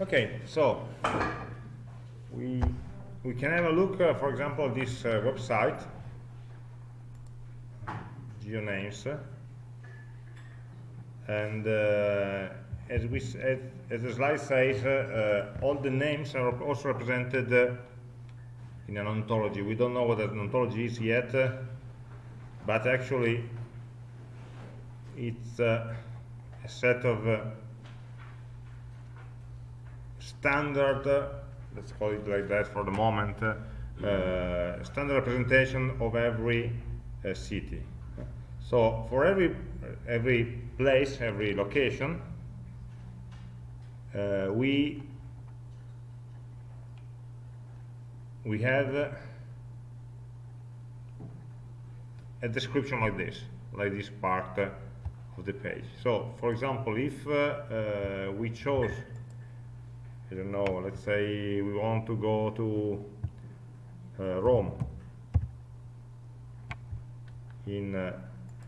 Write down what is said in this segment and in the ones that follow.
Okay, so we we can have a look, uh, for example, this uh, website, GeoNames, and uh, as we as, as the slide says, uh, uh, all the names are also represented uh, in an ontology. We don't know what an ontology is yet, but actually it's a set of standard, let's call it like that for the moment, uh, standard representation of every uh, city. So for every every place, every location, uh, we we have a description like this, like this part uh, of the page. So, for example, if uh, uh, we chose, I don't know, let's say we want to go to uh, Rome in uh,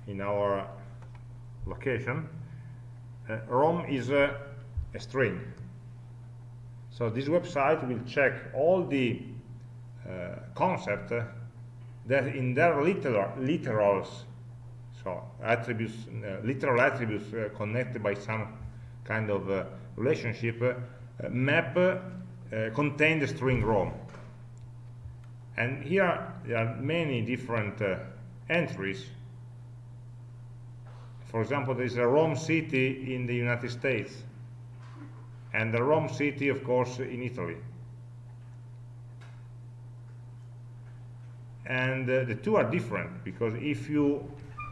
in our location, uh, Rome is a, string. So this website will check all the uh, concept uh, that in their literal, literals, so attributes, uh, literal attributes uh, connected by some kind of relationship, map uh, contain the string Rome. And here there are many different uh, entries. For example, there is a Rome city in the United States, and the Rome city, of course, in Italy. and uh, the two are different because if you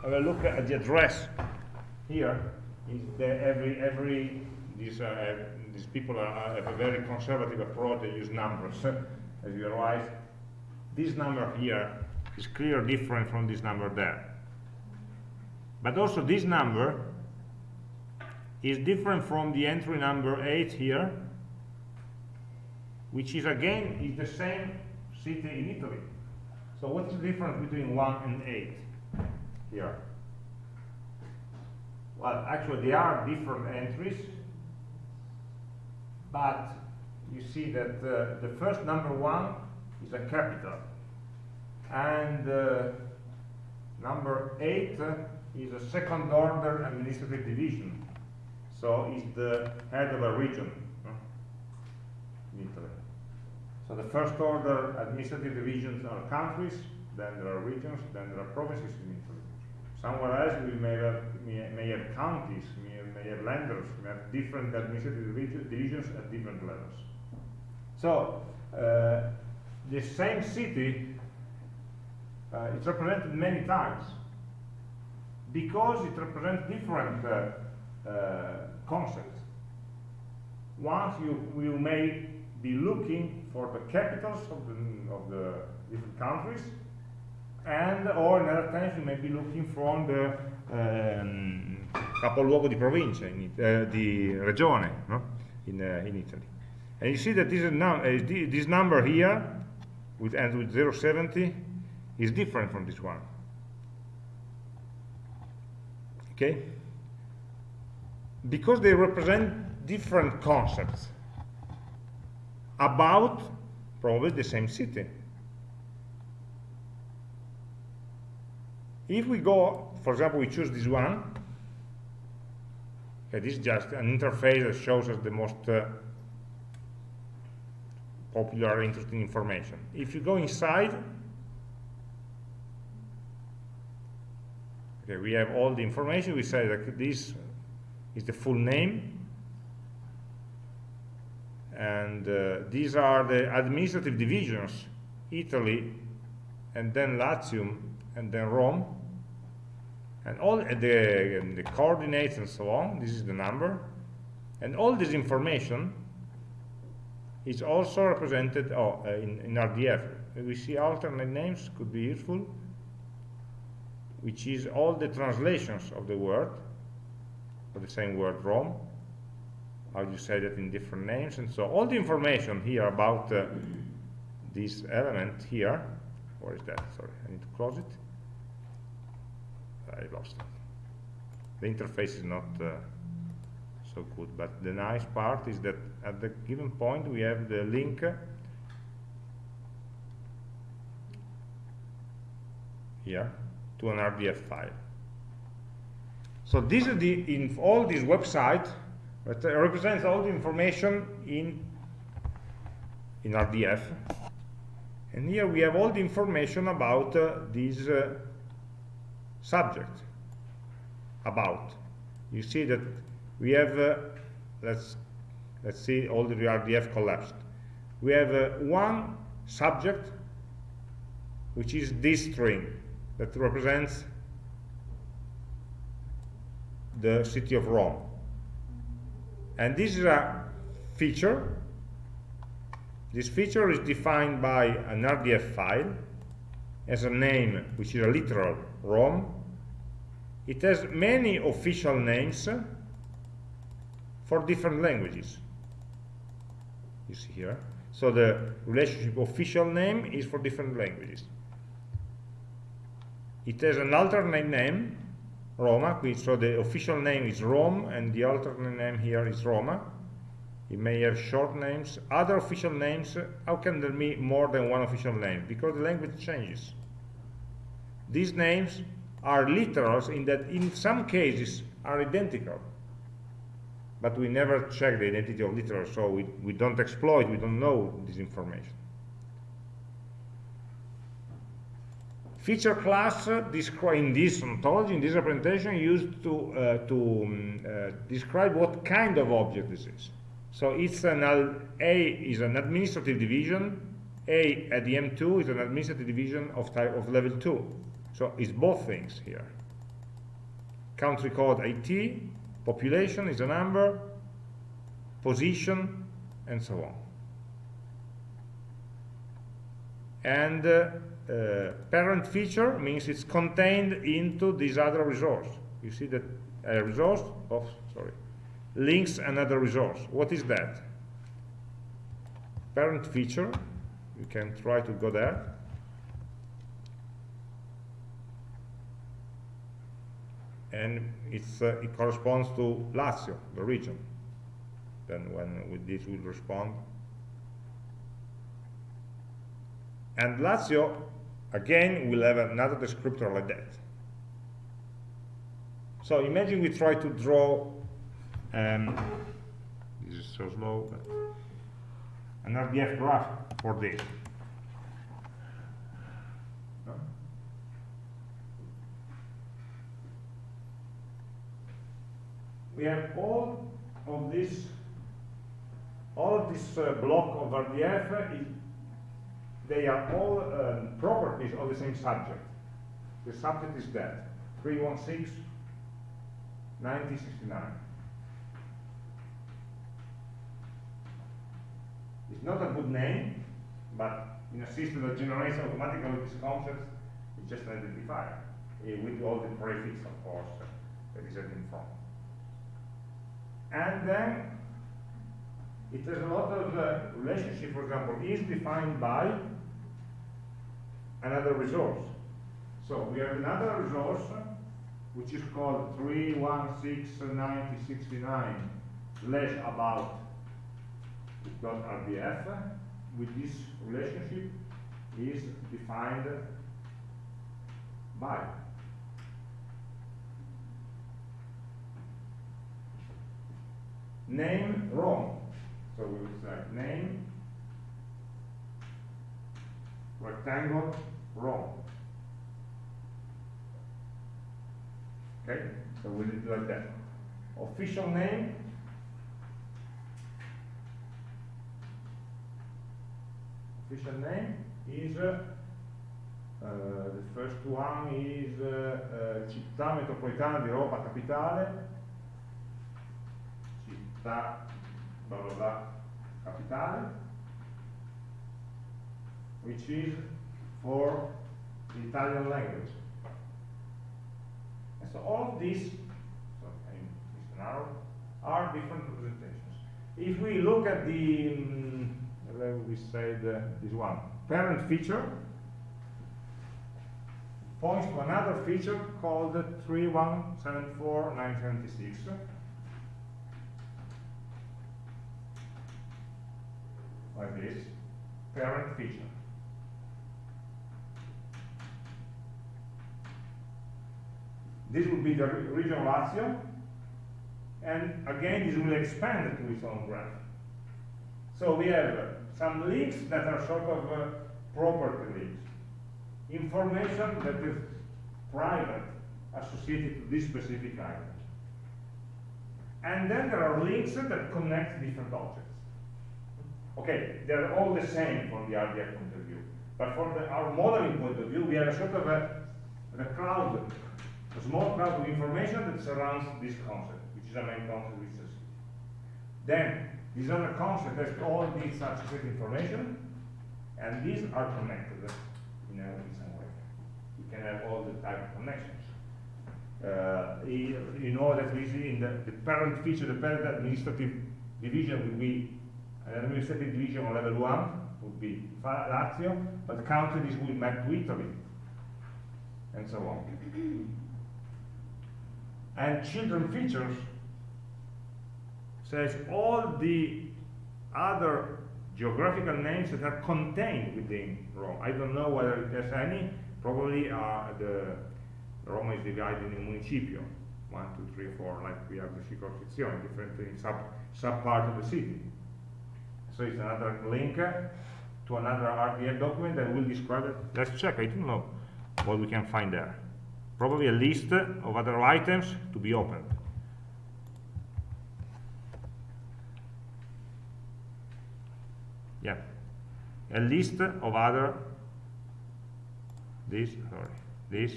have a look at the address here every every these uh, these people are, have a very conservative approach they use numbers as you realize. This number here is clearly different from this number there. But also this number is different from the entry number 8 here which is again is the same city in Italy. So what's the difference between 1 and 8 here? Well, actually, they are different entries, but you see that uh, the first number 1 is a capital, and uh, number 8 uh, is a second order administrative division. So it's the head of a region in Italy. So the first order administrative divisions are countries, then there are regions, then there are provinces in Italy. Somewhere else we may have, may have counties, may, may have different administrative divisions at different levels. So uh, the same city uh, is represented many times because it represents different uh, uh, concepts. Once you, you may be looking for the capitals of the, of the different countries and or in other times you may be looking from the um, capoluogo di provincia, in, uh, di regione no? in, uh, in Italy. And you see that this, num uh, this number here, which ends with 070, is different from this one. Okay? Because they represent different concepts about probably the same city. If we go, for example, we choose this one, this is just an interface that shows us the most uh, popular, interesting information. If you go inside, okay, we have all the information. We say that this is the full name, and uh, these are the administrative divisions Italy and then Latium and then Rome and all the, the coordinates and so on this is the number. And all this information is also represented oh, uh, in, in RDF we see alternate names could be useful which is all the translations of the word of the same word Rome how you say that in different names and so all the information here about uh, this element here where is that? Sorry I need to close it I lost the interface is not uh, so good. But the nice part is that at the given point we have the link here to an RDF file. So this is the in all this website that represents all the information in in RDF. And here we have all the information about uh, this uh, subject. About. You see that we have, uh, let's, let's see all the RDF collapsed. We have uh, one subject, which is this string, that represents the city of Rome. And this is a feature. This feature is defined by an RDF file as a name, which is a literal Rome. It has many official names for different languages. You see here. So the relationship official name is for different languages. It has an alternate name, Roma, so the official name is Rome, and the alternate name here is Roma. It may have short names. Other official names, how can there be more than one official name? Because the language changes. These names are literals in that in some cases are identical. But we never check the identity of literals, so we, we don't exploit, we don't know this information. Feature class uh, in this ontology, in this representation, used to, uh, to um, uh, describe what kind of object this is. So it's an A is an administrative division, A at the M2 is an administrative division of type of level 2. So it's both things here. Country code IT, population is a number, position, and so on. And uh, uh, parent feature means it's contained into this other resource. You see that a resource, of, sorry, links another resource. What is that? Parent feature, you can try to go there. And uh, it corresponds to Lazio, the region. Then when with this will respond. And Lazio Again, we'll have another descriptor like that. So imagine we try to draw, um, this is so slow, but an RDF graph for this. We have all of this, all this uh, block of RDF is they are all um, properties of the same subject. The subject is that, 316, 1969. It's not a good name, but in a system that generates automatically these concepts, it's just an identifier, uh, with all the prefix, of course, uh, that is in front. And then it has a lot of uh, relationship, for example, is defined by another resource. So we have another resource which is called 3169069 slash about dot rdf with this relationship is defined by name Rome. So we will say name rectangle Rome. Okay, so we did like that. Official name. Official name is uh, uh, the first one is uh, uh, Città Metropolitana di Roma Capitale. Città blah blah blah Capitale, which is for the Italian language. And so all these, so arrow, are different representations. If we look at the, um, we say the, this one, parent feature, points to another feature called 3174976. Like this, parent feature. This will be the re- region Lazio, and again, this will expand to its own graph. So we have uh, some links that are sort of uh, property links. Information that is private associated to this specific item. And then there are links that connect different objects. Okay, they're all the same from the RDF point of view. But from the, our modeling point of view, we have a sort of a, a cloud, a small cloud of information that surrounds this concept, which is a main concept which is. Then, this other concept has all these associated information, and these are connected in, a, in some way. You can have all the type of connections. Uh, you you know that we see in the, the parent feature, the parent administrative division will be an administrative division on level one, would be Lazio, but countries will map to Italy, and so on. And children features says all the other geographical names that are contained within Rome. I don't know whether there's any, probably uh, the Rome is divided in municipio, one, two, three, four, like we have the circoscrizione, different sub, sub part of the city. So it's another link uh, to another RDF document that will describe it. Let's check, I don't know what we can find there. Probably a list of other items to be opened. Yeah, a list of other, this, sorry, this,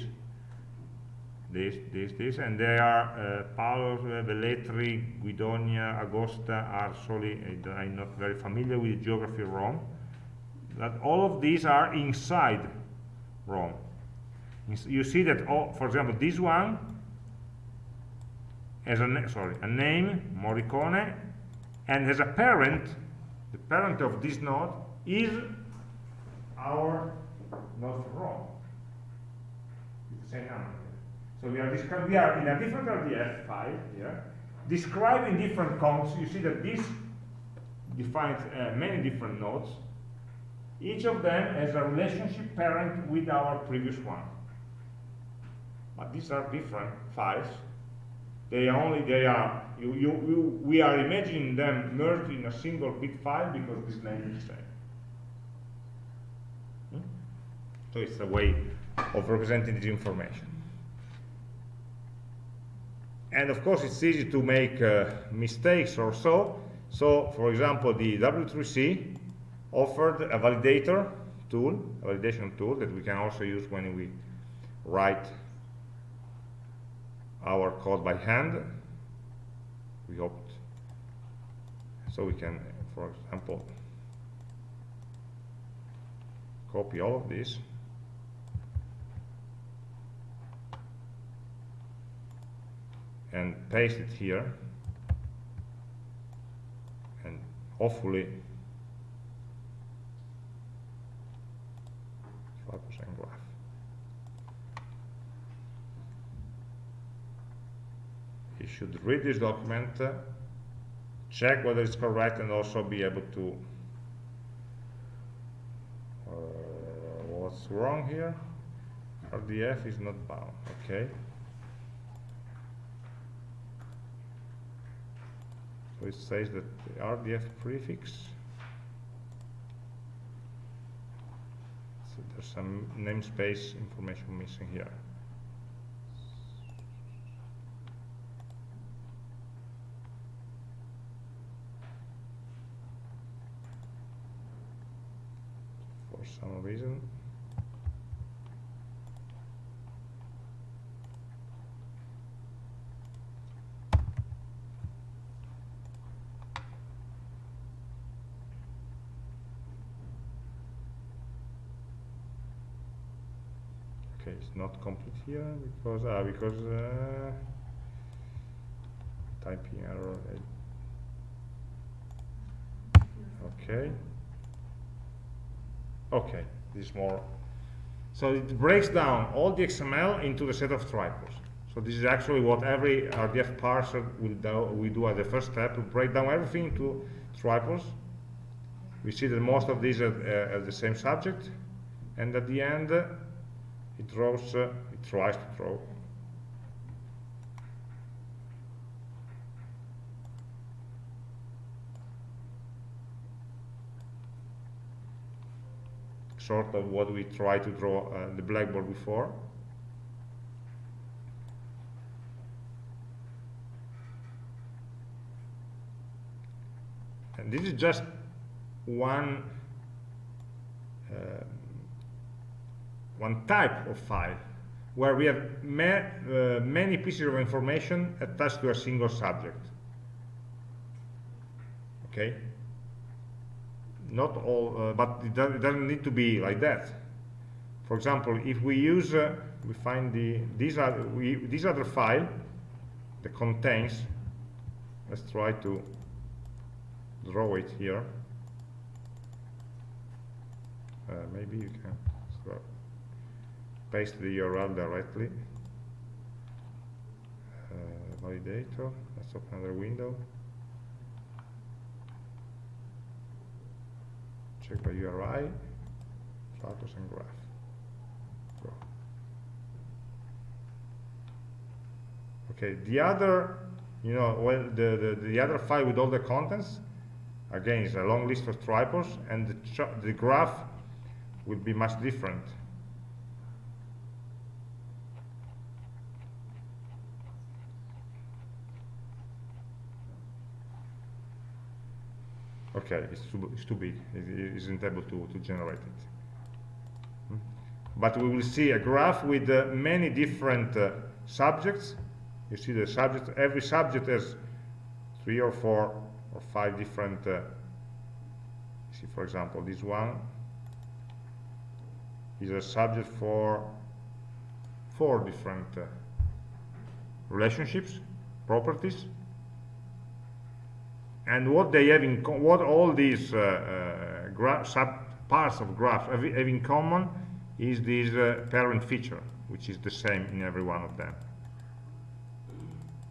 this, this, this, and they are uh, Paolo, uh, Velletri, Guidonia, Agosta, Arsoli, and I'm not very familiar with geography of Rome. But all of these are inside Rome. You see that, all, for example, this one has a, sorry, a name, Moricone, and has a parent, the parent of this node is our node for Rome. The same number. So we are, we are in a different RDF file here, describing different counts. You see that this defines uh, many different nodes. Each of them has a relationship parent with our previous one. But these are different files. They only, they are, you, you, you, we are imagining them merged in a single big file because this name is the same. Hmm? So it's a way of representing this information. And of course, it's easy to make uh, mistakes or so. So, for example, the W3C offered a validator tool, a validation tool that we can also use when we write our code by hand. We hoped. So we can, for example, copy all of this. And paste it here and hopefully 5% graph. You should read this document, uh, check whether it's correct and also be able to uh, what's wrong here? RDF is not bound, okay. So it says that the RDF prefix, so there's some namespace information missing here. For some reason. Okay, it's not complete here because uh, because uh, typing error. Okay. Okay, this is more. So it breaks down all the XML into the set of triples. So this is actually what every RDF parser will do, we do as the first step to break down everything into triples we see that most of these are, uh, the same subject, and at the end, uh, it draws, uh, it tries to draw sort of what we tried to draw uh, the blackboard before. And this is just one uh, one type of file where we have ma uh, many pieces of information attached to a single subject. Okay? Not all, uh, but it, does, it, doesn't need to be like that. For example, if we use, uh, we find the this other, we, this other file that contains, let's try to draw it here. Uh, maybe you can paste the URL directly. Uh, validator, let's open another window. Check by URI, status and graph. Go. Okay, the other, you know, well, the, the, the other file with all the contents again it's a long list of triples and the, the graph will be much different okay it's too, it's too big. It isn't able to, to generate it. Hmm? but we will see a graph with uh, many different uh, subjects. You see the subject every subject has three or four or five different uh, see for example this one is a subject for four different uh, relationships properties and what they have in what all these uh, uh, sub parts of graphs have, have, in common is this uh, parent feature which is the same in every one of them.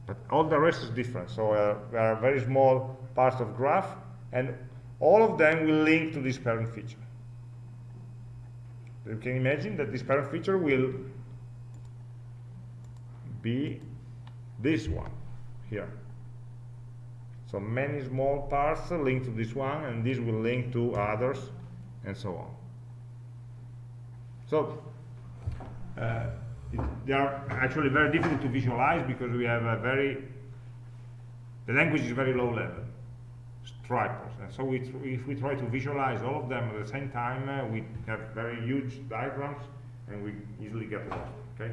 But all the rest is different. So uh, there are very small parts of graph and all of them will link to this parent feature. You can imagine that this parent feature will be this one here so many small parts link to this one and this will link to others and so on. So uh, it, they are actually very difficult to visualize because we have a very the language is very low level. Triples and so we if we try to visualize all of them at the same time uh, we have very huge diagrams and we easily get lost okay?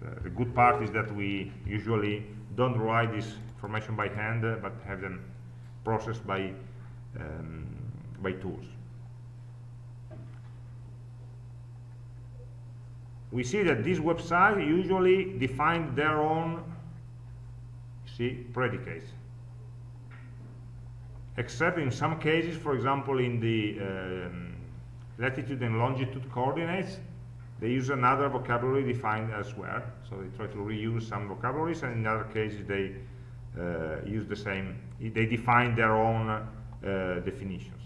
The, the good part is that we usually don't write this information by hand uh, but have them processed by um, by tools. We see that this website usually define their own see predicates. Except in some cases for example in the um, latitude and longitude coordinates they use another vocabulary defined elsewhere. So they try to reuse some vocabularies and in other cases they use the same they define their own uh, definitions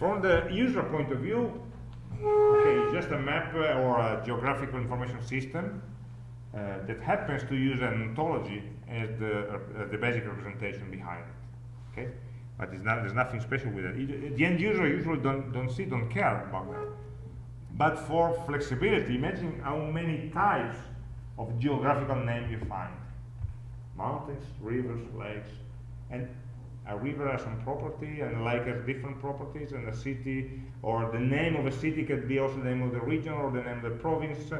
From the user point of view, okay, just a map uh, or a geographical information system uh, that happens to use an ontology as the, uh, the basic representation behind it. Okay, but not, there's nothing special with it. The end user usually don't don't see, don't care about that. But for flexibility, imagine how many types of geographical name you find: mountains, rivers, lakes, and a river has some property and a lake has different properties and a city or the name of a city could be also the name of the region or the name of the province.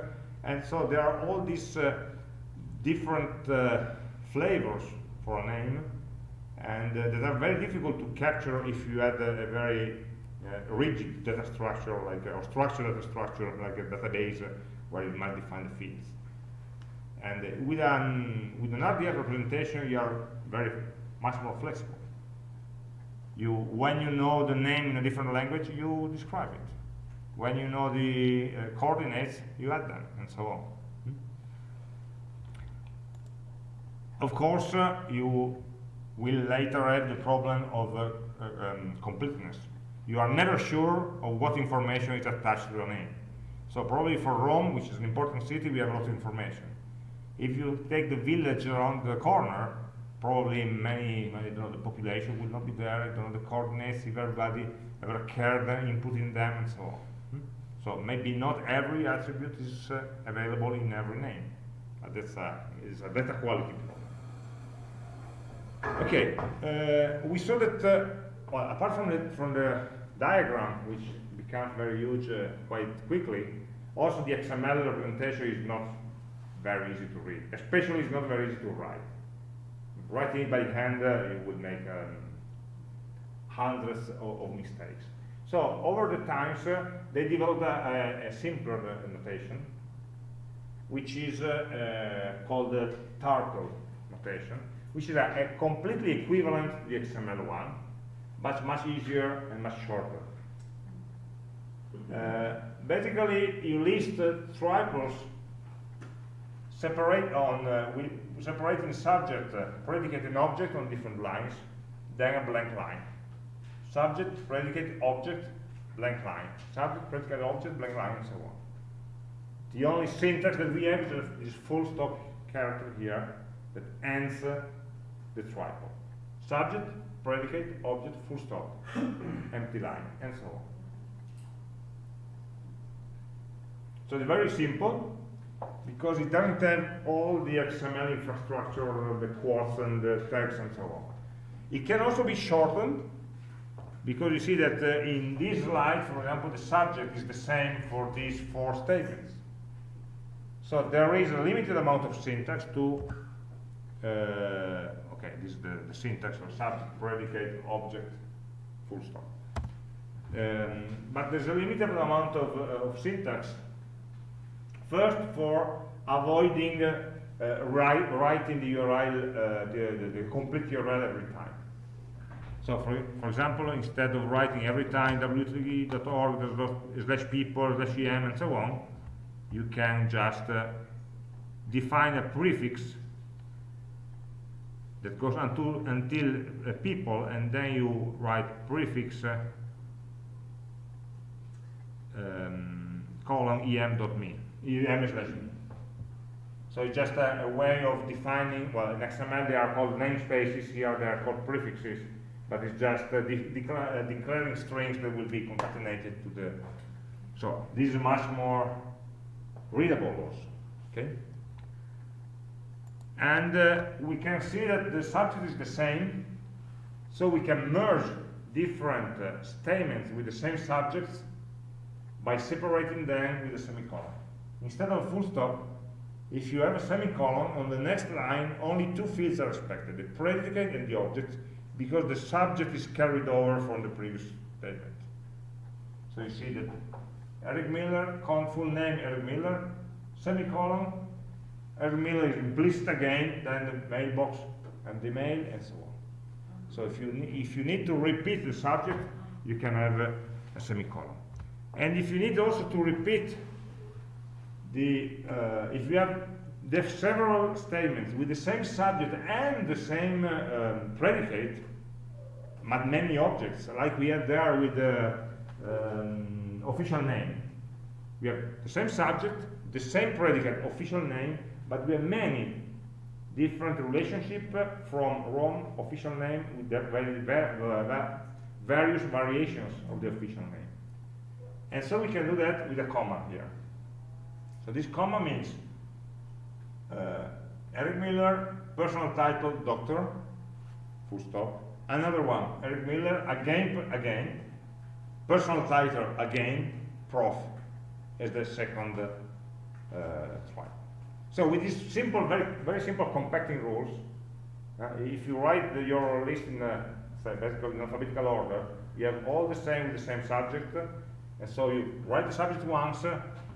And so there are all these uh, different uh, flavors for a name and uh, that are very difficult to capture if you had a, a very rigid data structure like or structured data structure like a database where you might define the fields. And with an with an RDF representation you are very much more flexible. You when you know the name in a different language you describe it. When you know the uh, coordinates you add them and so on. Of course, uh, you will later have the problem of uh, uh, um, completeness. You are never sure of what information is attached to your name. So probably for Rome, which is an important city, we have a lot of information. If you take the village around the corner, probably many, I don't know, the population will not be there, I don't know the coordinates, if everybody ever cared in them and so on. Hmm? So maybe not every attribute is uh, available in every name. But that's a, is a data quality problem. Okay, uh, we saw that, uh, well, apart from the, from the diagram, which becomes very huge uh, quite quickly, also the XML representation is not very easy to read, especially it's not very easy to write. Writing it by hand, uh, it would make um, hundreds of, of, mistakes. So over the times, uh, they developed a, a simpler uh, notation, which is uh, uh, called the turtle notation, which is a, a, completely equivalent to the XML one, but much easier and much shorter. Uh, basically, you list triples separate on uh, separating subject, uh, predicate, and object on different lines, then a blank line. Subject, predicate, object, blank line. Subject, predicate, object, blank line, and so on. The only syntax that we have is this full stop character here that ends uh, the triple. Subject, predicate, object, full stop, empty line, and so on. So it's very simple because it doesn't have all the XML infrastructure, the quotes and the tags and so on. It can also be shortened because you see that uh, in this slide, for example, the subject is the same for these four statements. So there is a limited amount of syntax to, uh, okay, this is the, the syntax for subject, predicate, object, full stop. Um, but there's a limited amount of, uh, of syntax First, for avoiding uh, write, writing the URL, uh, the, the, the, complete URL every time. So, for, for example, instead of writing every time w3.org slash people slash em and so on, you can just uh, define a prefix that goes until, until uh, people, and then you write prefix uh, um, colon em slash me. So it's just a, a, way of defining, well, in XML they are called namespaces, here they are called prefixes, but it's just uh, de decla uh, declaring strings that will be concatenated to the, so this is much more readable also, okay? And uh, we can see that the subject is the same, so we can merge different uh, statements with the same subjects by separating them with a semicolon. Instead of a full stop, if you have a semicolon, on the next line, only two fields are respected, the predicate and the object, because the subject is carried over from the previous statement. So you see that Eric Miller, full name Eric Miller, semicolon, Eric Miller is implicit again, then the mailbox and the mail, and so on. So if you, if you need to repeat the subject, you can have a, a semicolon. And if you need also to repeat the, uh, if you have the several statements with the same subject and the same uh, um, predicate, but many objects, like we have there with the um, official name. We have the same subject, the same predicate, official name, but we have many different relationships from Rome official name with the various variations of the official name. And so we can do that with a comma here. So this comma means uh, Eric Miller, personal title, doctor, full stop. Another one, Eric Miller, again, again, personal title, again, prof, as the second uh, one. So with these simple, very, very simple compacting rules, uh, if you write the, your list in, uh, in alphabetical order, you have all the same, the same subject, and so you write the subject once,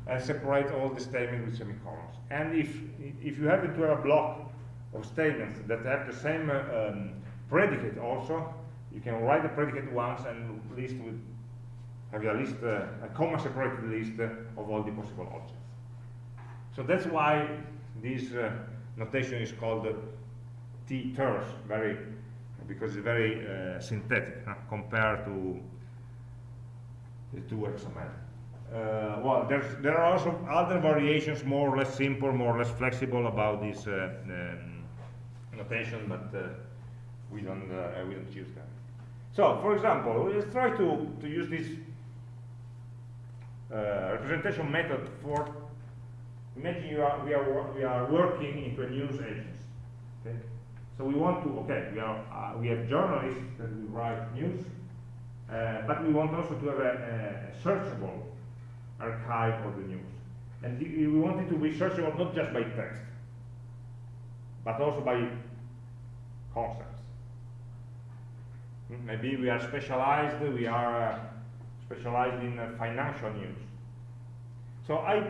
and separate all the statements with semicolons. And if, if you happen to have a block of statements that have the same uh, um, predicate also, you can write the predicate once and list with, have a list, uh, a comma separated list uh, of all the possible objects. So that's why this uh, notation is called T terse, very because it's very uh, synthetic huh, compared to the two XML. Uh, well, there are also other variations, more or less simple, more or less flexible about this uh, um, notation, but uh, we don't uh, we don't use them. So, for example, let's try to to use this uh, representation method for imagine you are we are we are working into a news agency. Okay, so we want to okay we are uh, we have journalists that we write news, uh, but we want also to have a, a searchable archive of the news, and we want it to be searchable not just by text, but also by concepts. Hmm, maybe we are specialized, we are uh, specialized in uh, financial news. So I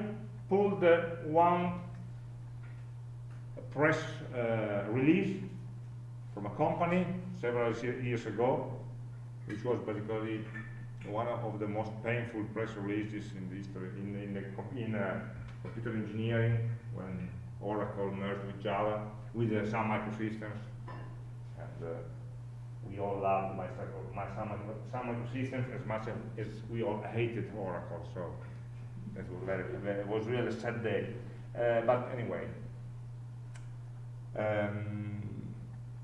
pulled one press uh, release from a company several years ago, which was basically one of the most painful press releases in the history in, in, the, in uh, computer engineering when Oracle merged with Java with uh, Sun Microsystems. And uh, we all loved my, my Sun, Sun Microsystems as much as, as we all hated Oracle so it was very, it was really a sad day uh, but anyway. Um,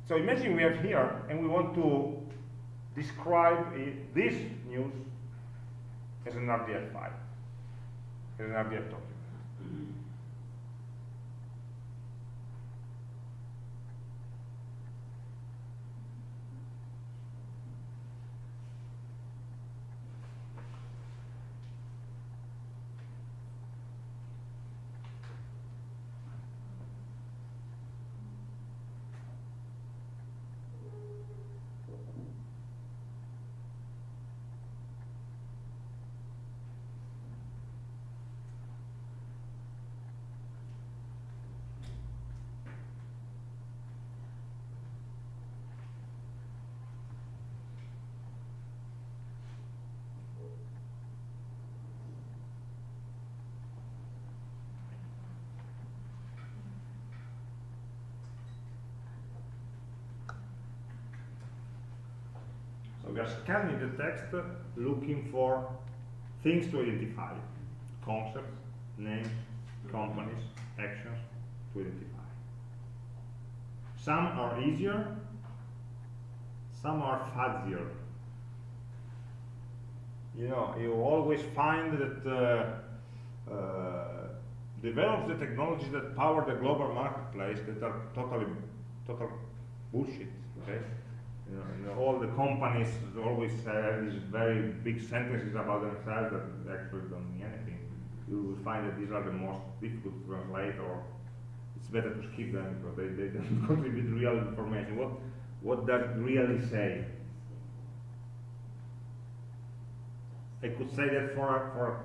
so imagine we have here and we want to describe it, this news as an RDF file, as an RDF document. So are scanning the text looking for things to identify, concepts, names, companies, actions to identify. Some are easier, some are fuzzier. You know, you always find that uh, uh, develops the technologies that power the global marketplace that are totally, total bullshit. Okay, you know, all the companies always have these very big sentences about themselves that actually don't mean anything. You will find that these are the most difficult to translate, or it's better to skip them because they, they don't contribute real information. What what does it really say? I could say that for for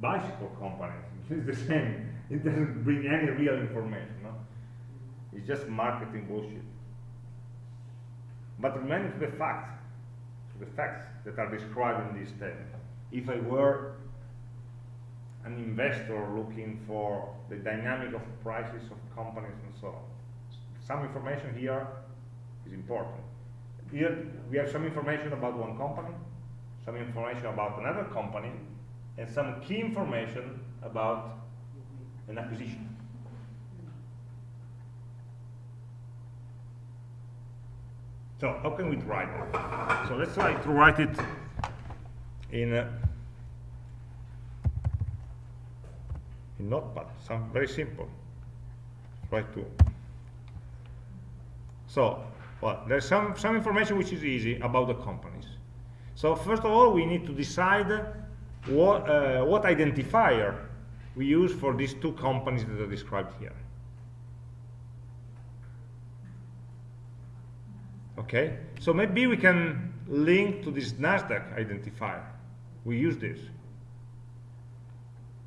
bicycle companies, it's the same. It doesn't bring any real information. No, it's just marketing bullshit. But remaining to the facts, to the facts that are described in this table. If I were an investor looking for the dynamic of prices of companies and so on, some information here is important. Here we have some information about one company, some information about another company, and some key information about an acquisition. So how can we write that? So let's try to write it in uh, in Notepad. Some very simple. Try to. So, well, there's some some information which is easy about the companies. So first of all, we need to decide what uh, what identifier we use for these two companies that are described here. Okay, so maybe we can link to this NASDAQ identifier. We use this.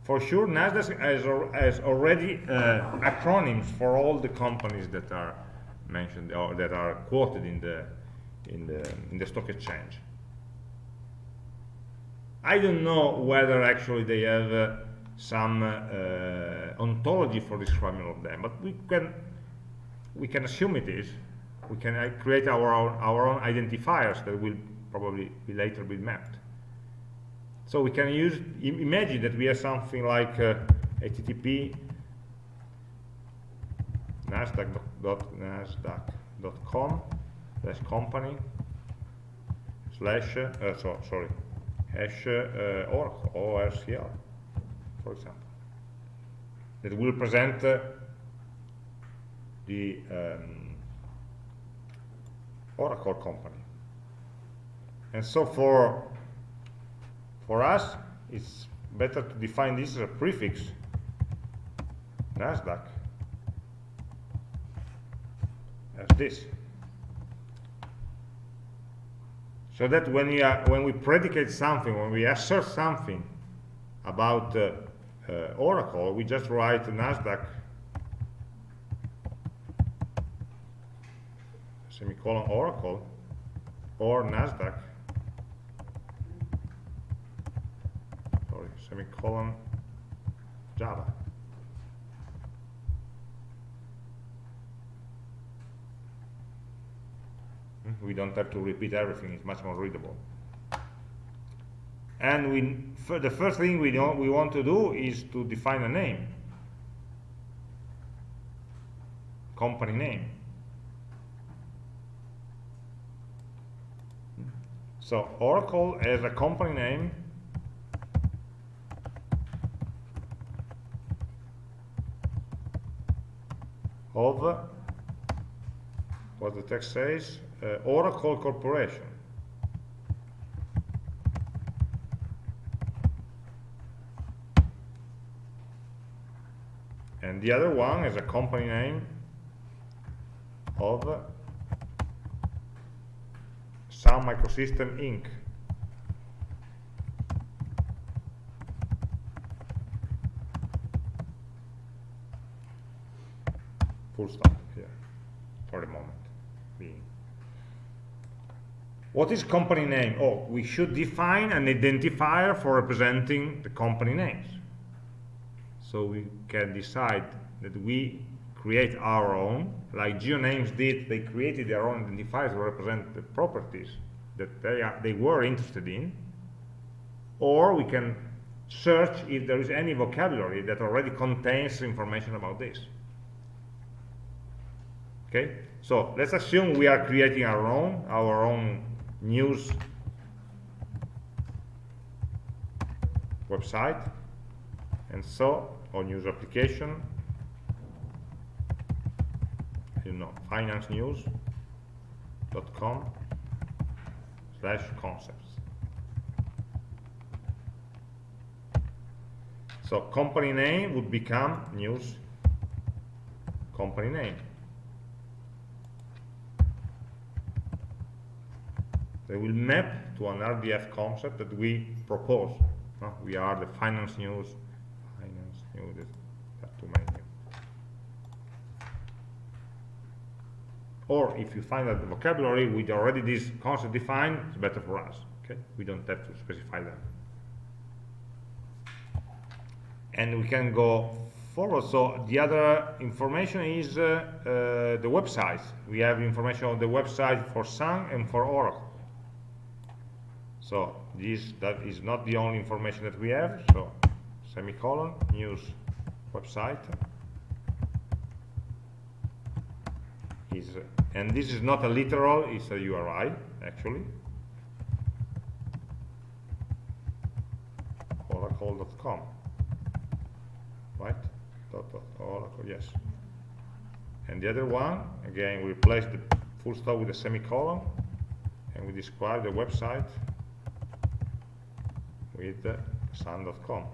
For sure, NASDAQ has, has already uh, acronyms for all the companies that are mentioned or that are quoted in the in the in the stock exchange. I don't know whether actually they have uh, some uh, ontology for describing all of them, but we can we can assume it is we can uh, create our own, our own identifiers that will probably be later be mapped. So we can use, imagine that we have something like uh, HTTP nasdaq.nasdaq.com slash company slash, uh, so, sorry, hash uh, Oracle, ORCL, for example. That will present uh, the um, Oracle company. And so for, for us, it's better to define this as a prefix, NASDAQ, as this. So that when we, are, when we predicate something, when we assert something about uh, uh, Oracle, we just write NASDAQ semicolon Oracle or NASDAQ. Sorry, semicolon Java. Hmm, we don't have to repeat everything it's much more readable. And we the first thing we don't we want to do is to define a name. Company name so Oracle as a company name of what the text says uh, Oracle Corporation. And the other one is a company name of Sun Microsystem Inc. Full stop here for the moment. What is company name? Oh, we should define an identifier for representing the company names. So we can decide that we create our own, like GeoNames did, they created their own identifiers to represent the properties that they, are, they were interested in, or we can search if there is any vocabulary that already contains information about this. Okay, so let's assume we are creating our own, our own news website and so or news application you know financenews.com slash concepts so company name would become news company name They will map to an RDF concept that we propose. We are the finance news, finance news, there too many. Or if you find that the vocabulary with already this concept defined, it's better for us. Okay, we don't have to specify that. And we can go forward. So the other information is uh, uh, the websites. We have information on the website for Sun and for Oracle. So this that is not the only information that we have. So semicolon news website is and this is not a literal, it's a URI actually. Oracle.com. Right? Dot, dot, Oracle, yes. And the other one, again, we replace the full stop with a semicolon and we describe the website with sun.com.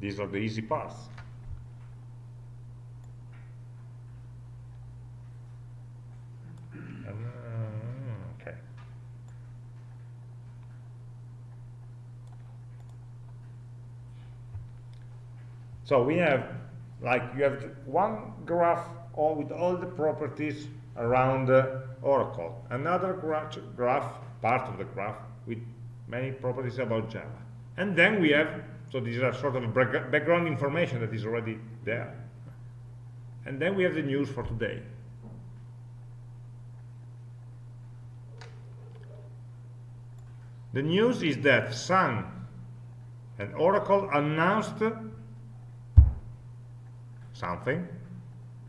These are the easy parts. Uh, okay. So we have like you have one graph all with all the properties around Oracle, another graph, graph, part of the graph with many properties about Java. And then we have, so these are sort of background information that is already there. And then we have the news for today. The news is that Sun and Oracle announced something,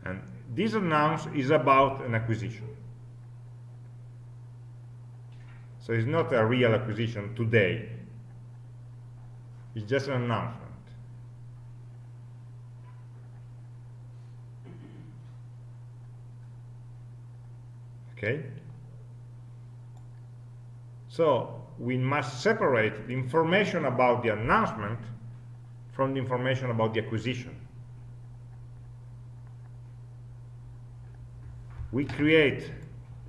and this announce is about an acquisition. So it's not a real acquisition today. It's just an announcement. Okay? So we must separate the information about the announcement from the information about the acquisition. We create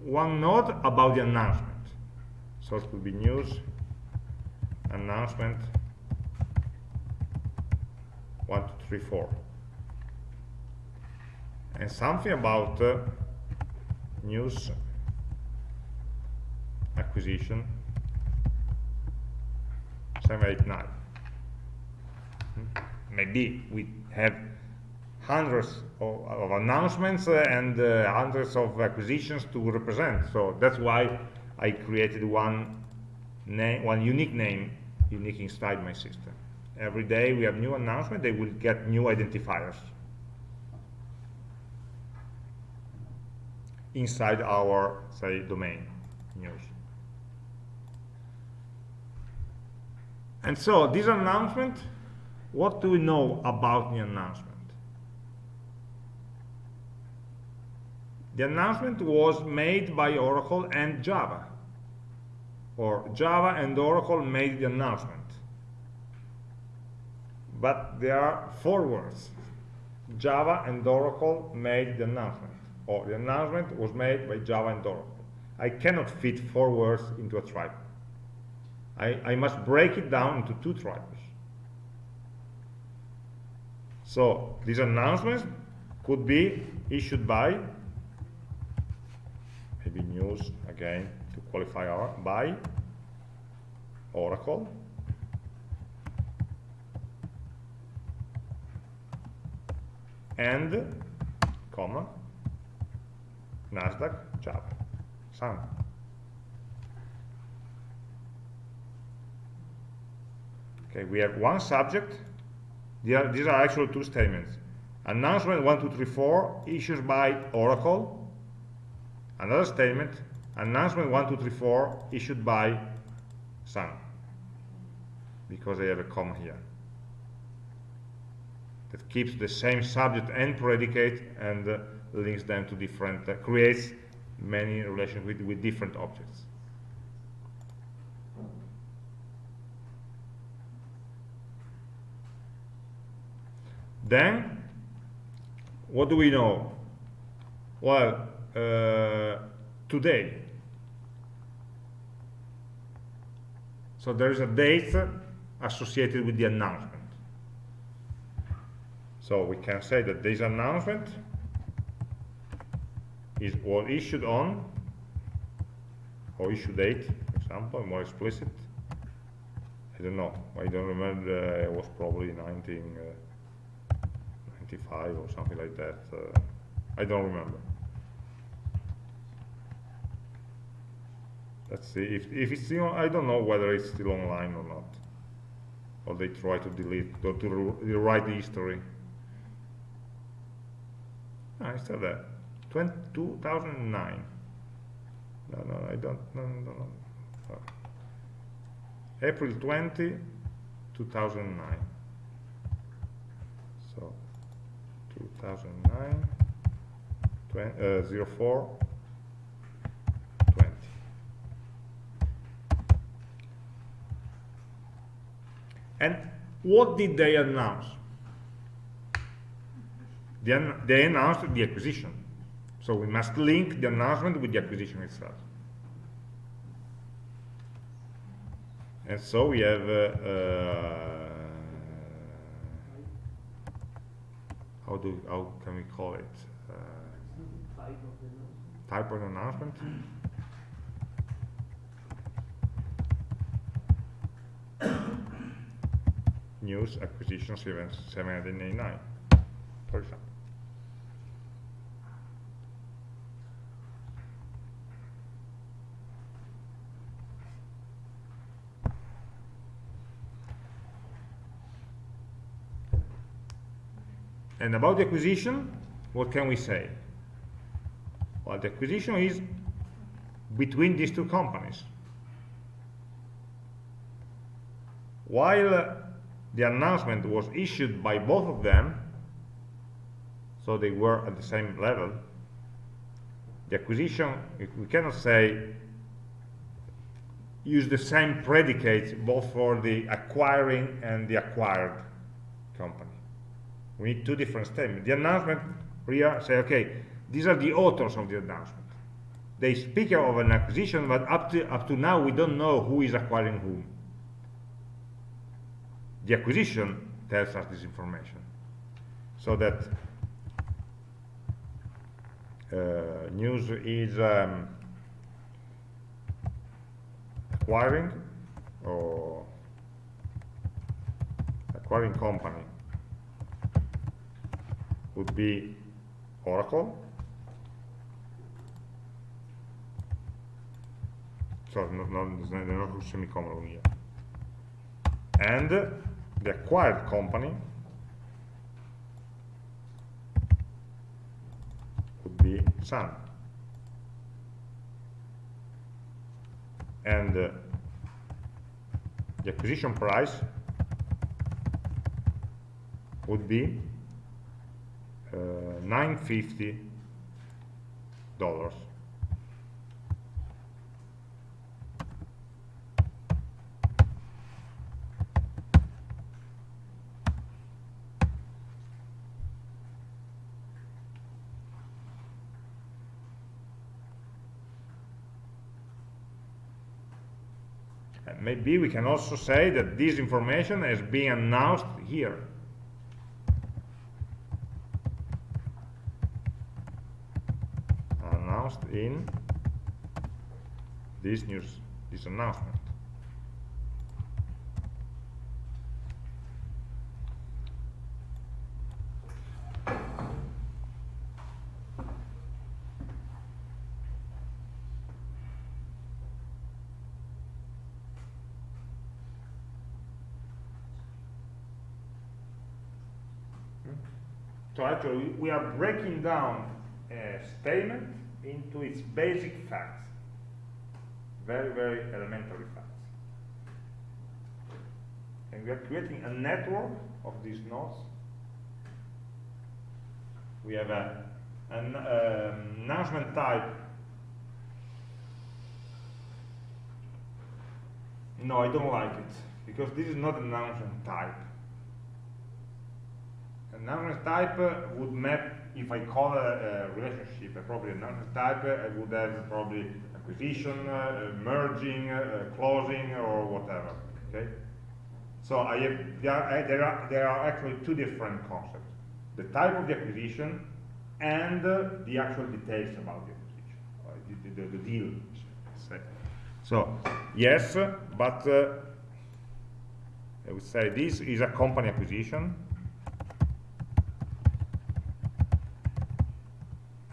one node about the announcement. So it could be news, announcement, one, two, three, four. And something about uh, news acquisition 789. Hmm? Maybe we have hundreds of, of announcements uh, and uh, hundreds of acquisitions to represent. So that's why I created one name, one unique name, unique inside my system. Every day we have new announcement, they will get new identifiers inside our, say, domain news. And so this announcement, what do we know about the announcement? The announcement was made by Oracle and Java. Or Java and Oracle made the announcement. But there are four words. Java and Oracle made the announcement. Or the announcement was made by Java and Oracle. I cannot fit four words into a triple. I, I must break it down into two triples. So these announcements could be issued by maybe news again to qualify our by Oracle and comma Nasdaq Java Sun Okay, we have one subject. These are, actually two statements. Announcement 1234 issued by Oracle. Another statement, announcement 1234 issued by Sun. Because I have a comma here. That keeps the same subject and predicate and uh, links them to different, uh, creates many relations with, with different objects. Then, what do we know? Well, uh, today. So there is a date associated with the announcement. So we can say that this announcement is was issued on, or issue date, for example, more explicit. I don't know. I don't remember. Uh, it was probably 19. Uh, 55 or something like that. Uh, I don't remember. Let's see if, if it's still, I don't know whether it's still online or not. Or they try to delete, to, to rewrite the history. Ah, it's still there. 20, 2009. No, no, I don't, no, no, no. April 20, 2009. 2009 20, uh, 04 20 and what did they announce they, they announced the acquisition. So we must link the announcement with the acquisition itself. And so we have uh, uh, how do how can we call it? Uh, type of announcement news acquisition 7, 789, for example. And about the acquisition, what can we say? Well, the acquisition is between these two companies. While the announcement was issued by both of them, so they were at the same level, the acquisition, we cannot say use the same predicates both for the acquiring and the acquired company. We need two different statements. The announcement here say, okay, these are the authors of the announcement. They speak of an acquisition, but up to, up to now we don't know who is acquiring whom. The acquisition tells us this information. So that uh, news is um, acquiring or acquiring company would be Oracle. So no, no, there's no semicolon here. And the acquired company would be Sun. And uh, the acquisition price would be uh, 950 dollars. Maybe we can also say that this information is being announced here announced in this news this announcement. Hmm. So actually, we are breaking down a statement into its basic facts. Very, very elementary facts. And we are creating a network of these nodes. We have a, an um, announcement type. No, I don't like it, because this is not an announcement type announcement type would map, if I call a, a relationship, a property announcement type, I would have probably acquisition, uh, merging, uh, closing, or whatever. Okay. So I have, there, are, there, are, there are actually two different concepts: the type of the acquisition and uh, the actual details about the acquisition, the, the, the, deal. So yes, but uh, I would say this is a company acquisition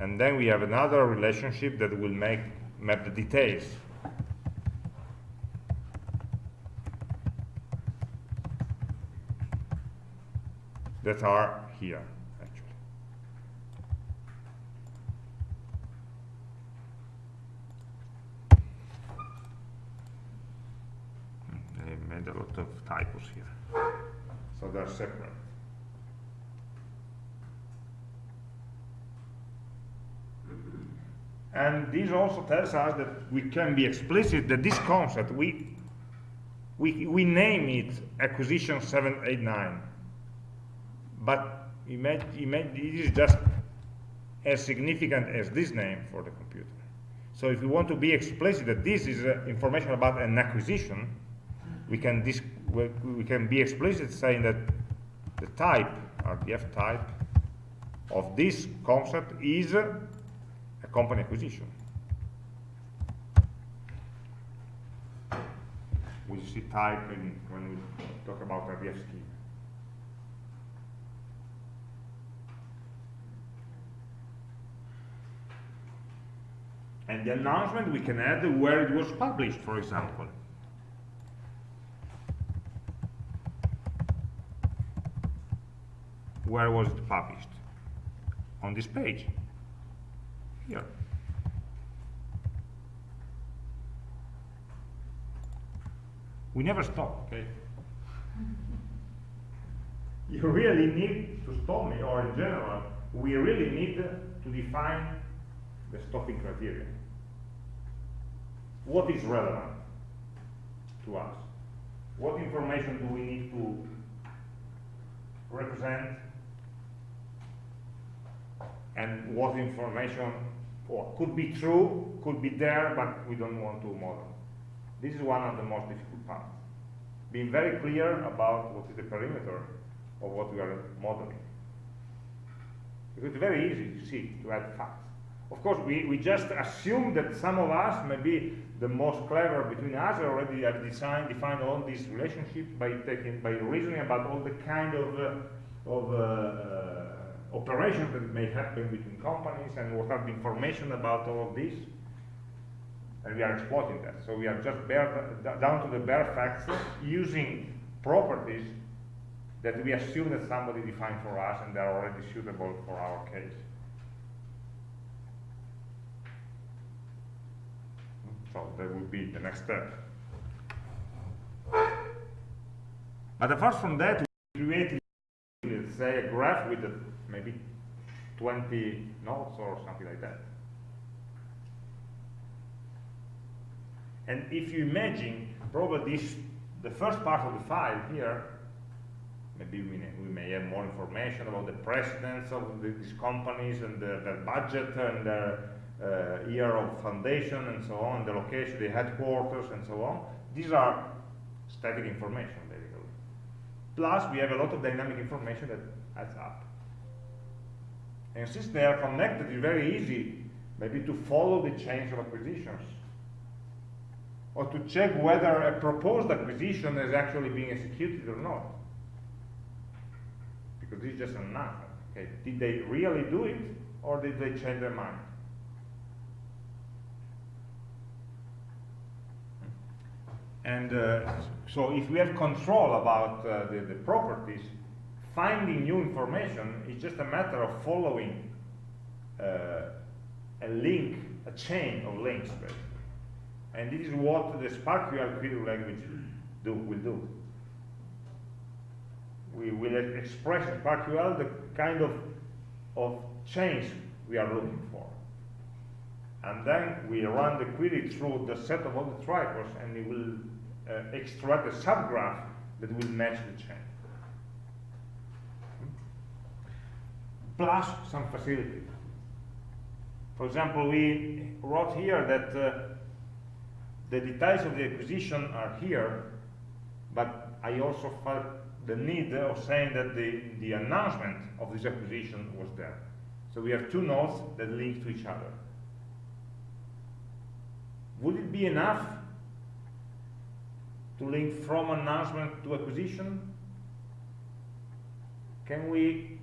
and then we have another relationship that will make map the details. That are here actually. Hmm, they made a lot of typos here. So they're separate And this also tells us that we can be explicit that this concept, we, we, we name it acquisition 789. But imagine, imagine it is just as significant as this name for the computer. So if we want to be explicit that this is uh, information about an acquisition, we can, we can be explicit saying that the type, or the F type, of this concept is company acquisition. We see type in, when we talk about RDF scheme. And the announcement we can add where it was published, for example. Where was it published? On this page. We never stop, okay? you really need to stop me, or in general, we really need to define the stopping criteria. What is relevant to us? What information do we need to represent? And what information or could be true, could be there, but we don't want to model. This is one of the most difficult parts. Being very clear about what is the perimeter of what we are modeling. Because it's very easy to see, to add facts. Of course, we, we just assume that some of us, maybe the most clever between us, already have designed, defined all these relationships by taking, by reasoning about all the kind of, uh, of uh, uh, operations that may happen between companies and what are the information about all of this. And we are exploiting that. So we are just bare, down to the bare facts using properties that we assume that somebody defined for us and they are already suitable for our case. So that would be the next step. But apart from that, we create, let's say, a graph with a, maybe 20 nodes or something like that. And if you imagine, probably this, the first part of the file here, maybe we we may have more information about the presidents of the, these companies and the, their budget and their uh, year of foundation and so on, the location, the headquarters and so on. These are static information, basically. Plus, we have a lot of dynamic information that adds up. And since they are connected, it's very easy maybe to follow the change of acquisitions or to check whether a proposed acquisition is actually being executed or not. Because this is just announcement. Okay, did they really do it or did they change their mind? And uh, so if we have control about uh, the, the properties, finding new information is just a matter of following uh, a link, a chain of links, basically. And this is what the SPARQL query language do, will do. We will express in SPARQL the kind of, of change we are looking for. And then we run the query through the set of all the triples and it will uh, extract a subgraph that will match the chain. Plus some facility. For example, we wrote here that uh, the details of the acquisition are here, but I also felt the need of saying that the, the announcement of this acquisition was there. So we have two nodes that link to each other. Would it be enough to link from announcement to acquisition? Can we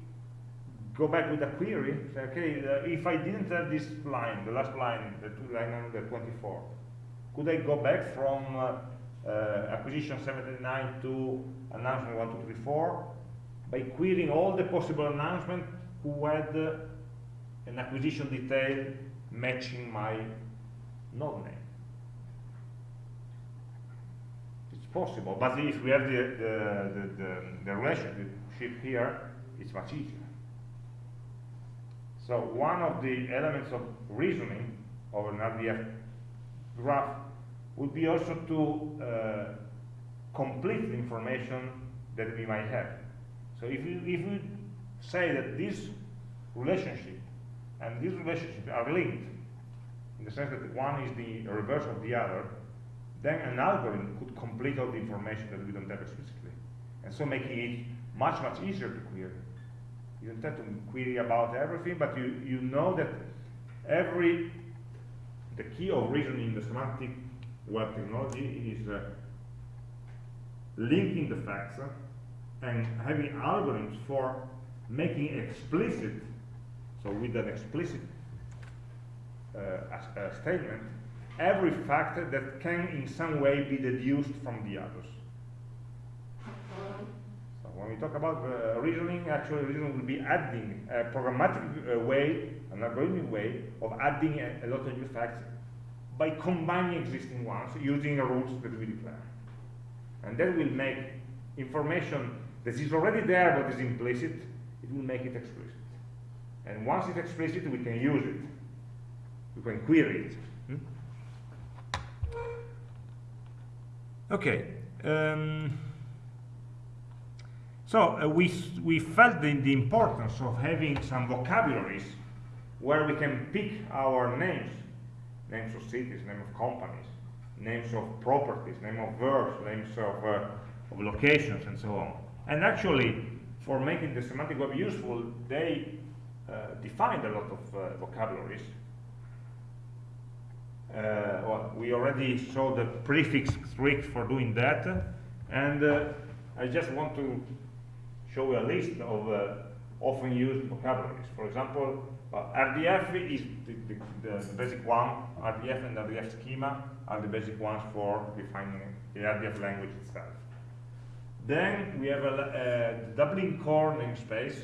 go back with a query? Say, okay, uh, if I didn't have this line, the last line, the line number 24, could I go back from uh, uh, acquisition 79 to announcement 1234 by querying all the possible announcements who had uh, an acquisition detail matching my node name? It's possible, but if we have the, the, the, the, the relationship here, it's much easier. So one of the elements of reasoning of an RDF graph would be also to uh, complete the information that we might have. So if we, if we say that this relationship and this relationship are linked, in the sense that one is the reverse of the other, then an algorithm could complete all the information that we don't have explicitly. And so making it much, much easier to query. You don't have to query about everything, but you, you know that every, the key of reasoning in the semantic web technology is uh, linking the facts uh, and having algorithms for making explicit, so with an explicit a, a statement every fact that can in some way be deduced from the others. When we talk about uh, reasoning, actually reasoning will be adding a programmatic uh, way, an algorithmic way of adding a, a, lot of new facts by combining existing ones using rules that we declare. And that will make information that is already there but is implicit, it will make it explicit. And once it's explicit, we can use it. We can query it. Okay. Um, so uh, we, we felt the, the importance of having some vocabularies where we can pick our names, names of cities, names of companies, names of properties, names of verbs, names of, uh, of locations, and so on. And actually, for making the semantic web useful, they uh, defined a lot of uh, vocabularies. Uh, well, we already saw the prefix trick for doing that, and uh, I just want to show you a list of uh, often used vocabularies. For example, RDF is the, the, the, basic one. RDF and RDF schema are the basic ones for defining the RDF language itself. Then we have a, a Dublin core namespace.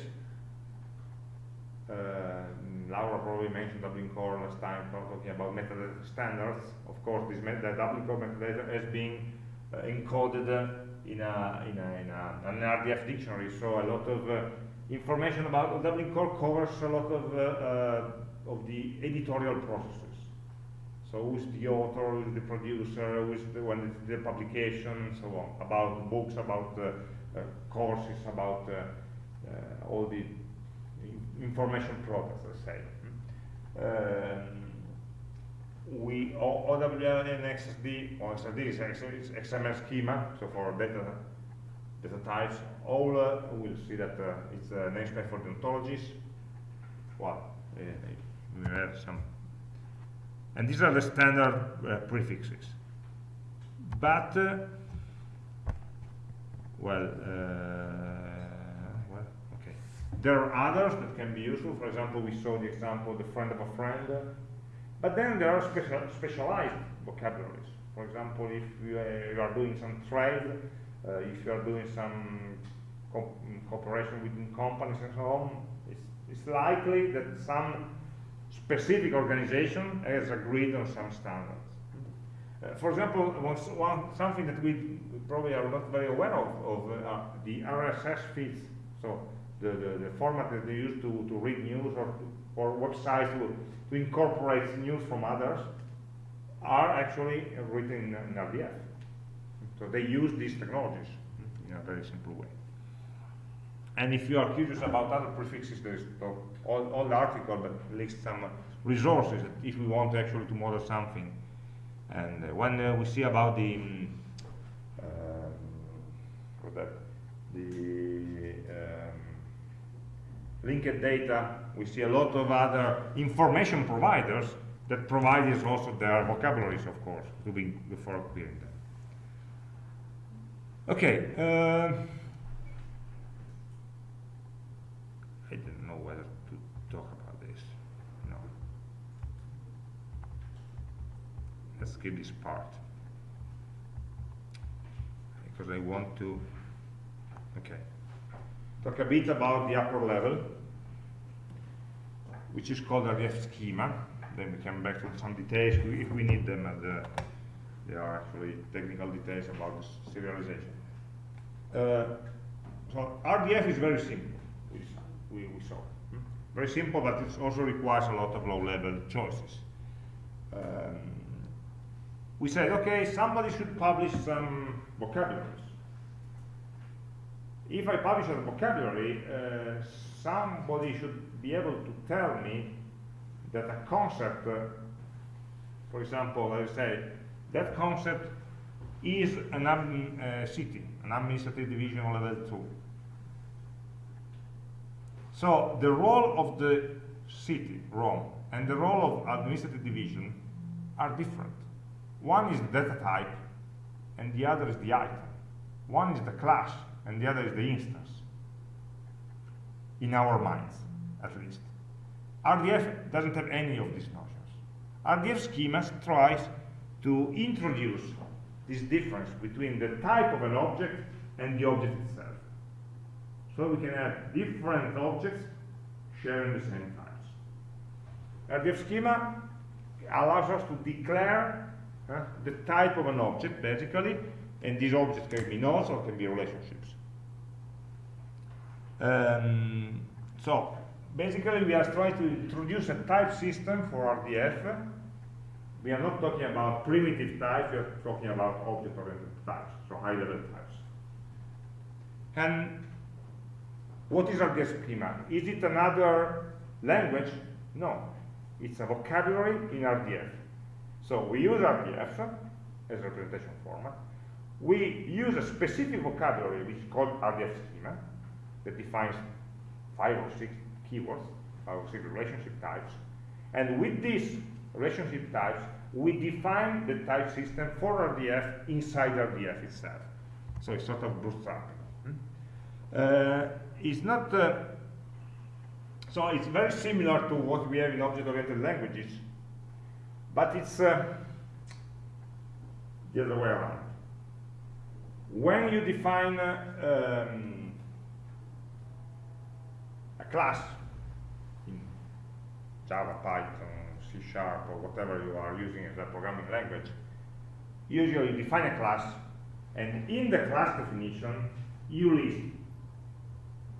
Uh, Laura probably mentioned Dublin Core last time, talking about metadata standards. Of course, this met the Dublin Core metadata has been uh, encoded uh, in, a, in, a, in a, an RDF dictionary, so a lot of uh, information about Dublin Core covers a lot of, uh, uh, of the editorial processes. So who's the author, who's the producer, who's the the publication, and so on, about books, about uh, courses, about all the information products say. Um, we OWL and XSD, or XSD is XML schema, so for data data types. All uh, we'll see that uh, it's a namespace for the ontologies. Well, uh, we have some, and these are the standard uh, prefixes. But uh, well. Uh, there are others that can be useful. For example, we saw the example, the friend of a friend. But then there are special, specialized vocabularies. For example, if you, uh, you are doing some trade, uh, if you are doing some co cooperation within companies and so on, it's, it's likely that some specific organization has agreed on some standards. Uh, for example, one, one, something that we probably are not very aware of, of uh, the RSS feeds. So the, the, the, format that they use to, to read news or, to, or websites to, to incorporate news from others are actually written in, RDF. So they use these technologies in a very simple way. And if you are curious about other prefixes, there's all, all the article that lists some resources if we want actually to model something. And uh, when uh, we see about the um, uh, that, the um, linked data, we see a lot of other information providers that provide us also their vocabularies, of course, to be before querying them. Okay. Uh, I don't know whether to talk about this. No. Let's skip this part. Because I want to, okay talk a bit about the upper level, which is called RDF schema. Then we come back to some details if we need them, and uh, there are actually technical details about this serialization. Uh, so RDF is very simple, we, we, we saw. Hmm? Very simple, but it also requires a lot of low-level choices. Um, we said, okay, somebody should publish some vocabularies if I publish a vocabulary, uh, somebody should be able to tell me that a concept, uh, for example, let's say, that concept is an uh, city, an administrative division level 2. So the role of the city, Rome, and the role of administrative division are different. One is data type, and the other is the item. One is the class, and the other is the instance, in our minds, at least. RDF doesn't have any of these notions. RDF schemas tries to introduce this difference between the type of an object and the object itself. So we can have different objects sharing the same types. RDF schema allows us to declare uh, the type of an object, basically, and these objects can be nodes or can be relationships. Um, so, basically we are trying to introduce a type system for RDF. We are not talking about primitive types, we are talking about object-oriented types, so high-level types. And what is RDF schema? Is it another language? No, it's a vocabulary in RDF. So we use RDF as a representation format. We use a specific vocabulary which is called RDF schema that defines five or six keywords, five or six relationship types. And with these relationship types, we define the type system for RDF inside RDF itself. So it's sort of bootstrapping. Hmm? Uh, it's not, uh, so it's very similar to what we have in object-oriented languages, but it's uh, the other way around. When you define uh, um, class in Java, Python, C Sharp, or whatever you are using as a programming language, usually you define a class, and in the class definition, you list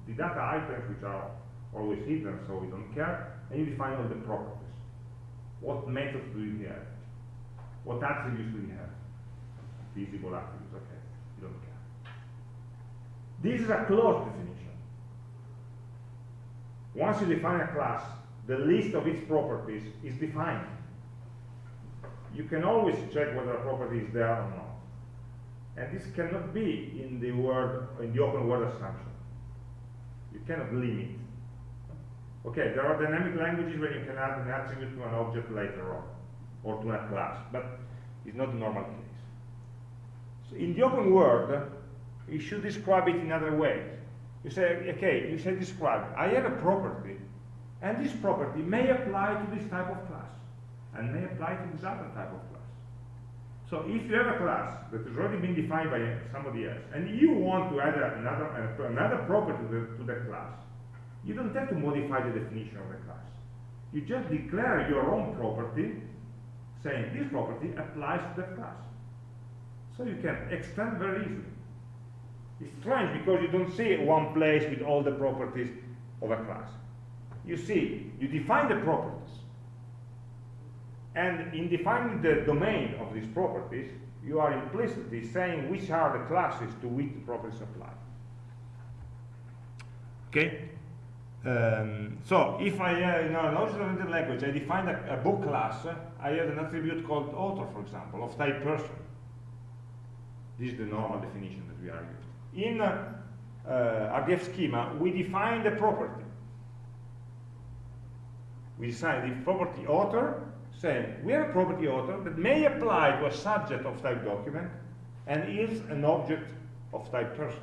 the data items which are always hidden, so we don't care, and you define all the properties. What methods do you have? What attributes do you have? Visible attributes, okay, you don't care. This is a closed definition. Once you define a class, the list of its properties is defined. You can always check whether a property is there or not. And this cannot be in the word in the open world assumption. You cannot limit. Okay, there are dynamic languages where you can add an attribute to an object later on, or to a class, but it's not the normal case. So in the open world, you should describe it in other ways. You say, okay, you say describe, I have a property, and this property may apply to this type of class, and may apply to this other type of class. So if you have a class that has already been defined by somebody else, and you want to add another, uh, another property to the, to the class, you don't have to modify the definition of the class. You just declare your own property, saying this property applies to that class. So you can extend very easily. It's strange because you don't see one place with all the properties of a class. You see, you define the properties, and in defining the domain of these properties, you are implicitly saying which are the classes to which the properties apply. Okay? Um, so if I, uh, in a logic-oriented language, I define a, a, book class, I have an attribute called author, for example, of type person. This is the normal definition that we are using. In uh, uh RDF schema, we define the property. We define the property author saying we have a property author that may apply to a subject of type document and is an object of type person.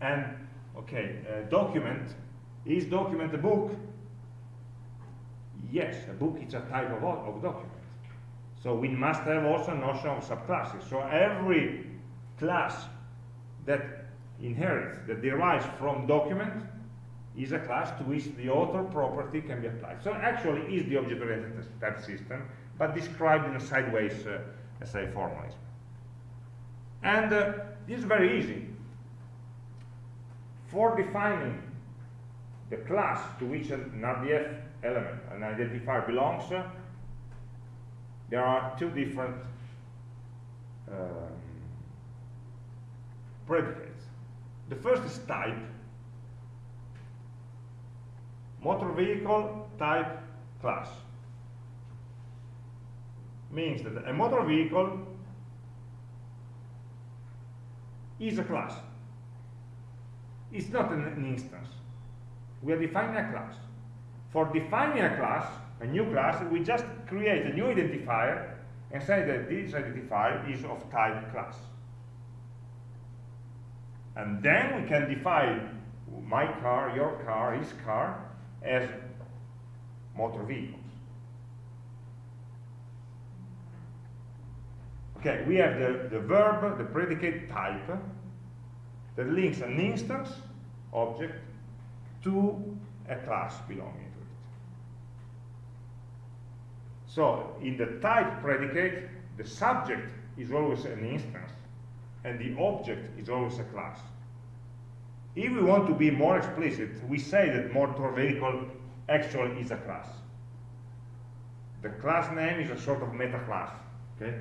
And, okay, document, is document a book? Yes, a book is a type of, of document. So we must have also a notion of subclasses. So every class that inherits, that derives from document, is a class to which the author property can be applied. So actually is the object-oriented type system, but described in a sideways, uh, let's say, formalism. And uh, this is very easy. For defining the class to which an RDF element, an identifier belongs, uh, there are two different um, predicates. The first is type, motor vehicle type class. Means that a motor vehicle is a class. It's not an, an, instance. We are defining a class. For defining a class a new class we just create a new identifier and say that this identifier is of type class and then we can define my car, your car, his car, as motor vehicles. Okay, we have the, the verb, the predicate type, that links an instance object to a class belonging to it. So, in the type predicate, the subject is always an instance, and the object is always a class. If we want to be more explicit, we say that motor vehicle actually is a class. The class name is a sort of meta class. Okay?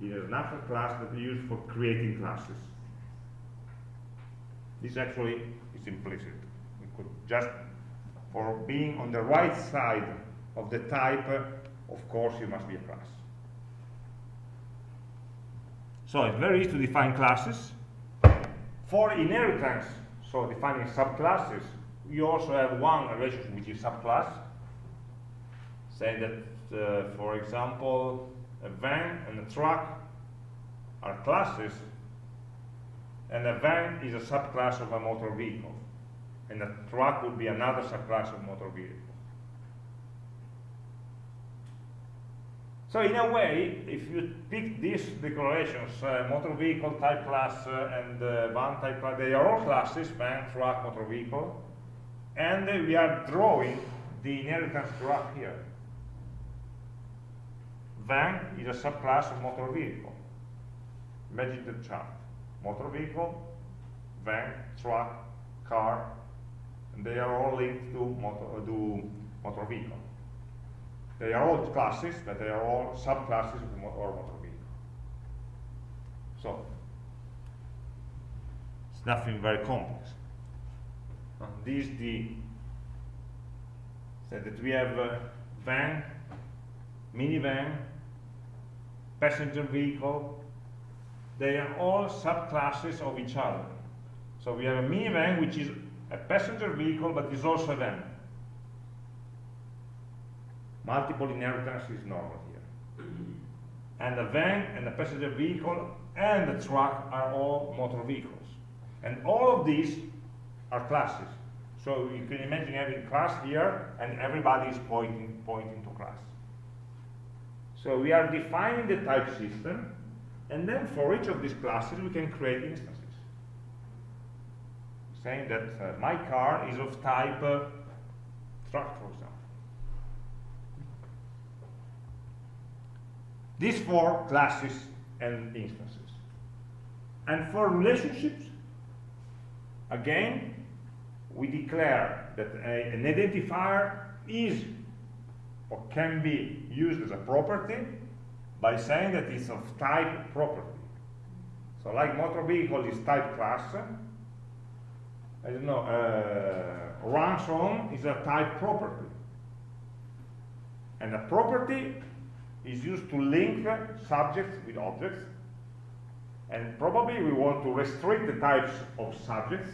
It is an abstract class that we use for creating classes. This actually is implicit. We could just, for being on the right side of the type, of course, you must be a class. So it's very easy to define classes. For inheritance, so defining subclasses, you also have one relationship which is subclass. Say that, uh, for example, a van and a truck are classes, and a van is a subclass of a motor vehicle, and a truck would be another subclass of motor vehicle. So in a way, if you pick these declarations, uh, motor vehicle type class uh, and uh, van type class, they are all classes, van, truck, motor vehicle, and we are drawing the inheritance graph here. Van is a subclass of motor vehicle. Imagine the chart. Motor vehicle, van, truck, car, and they are all linked to motor, uh, to motor vehicle. They are all classes, but they are all subclasses of motor, or motor vehicle. So, it's nothing very complex. And this the so that we have van, minivan, passenger vehicle. They are all subclasses of each other. So we have a minivan which is a passenger vehicle but is also a van. Multiple inheritance is normal here. And the van and the passenger vehicle and the truck are all motor vehicles. And all of these are classes. So you can imagine having class here and everybody is pointing, pointing to class. So we are defining the type system and then for each of these classes we can create instances. Saying that uh, my car is of type uh, truck, for example. These four classes and instances. And for relationships, again, we declare that a, an identifier is or can be used as a property by saying that it's of type property. So like motor vehicle is type class, I don't know, uh, ransom is a type property. And a property is used to link subjects with objects. And probably we want to restrict the types of subjects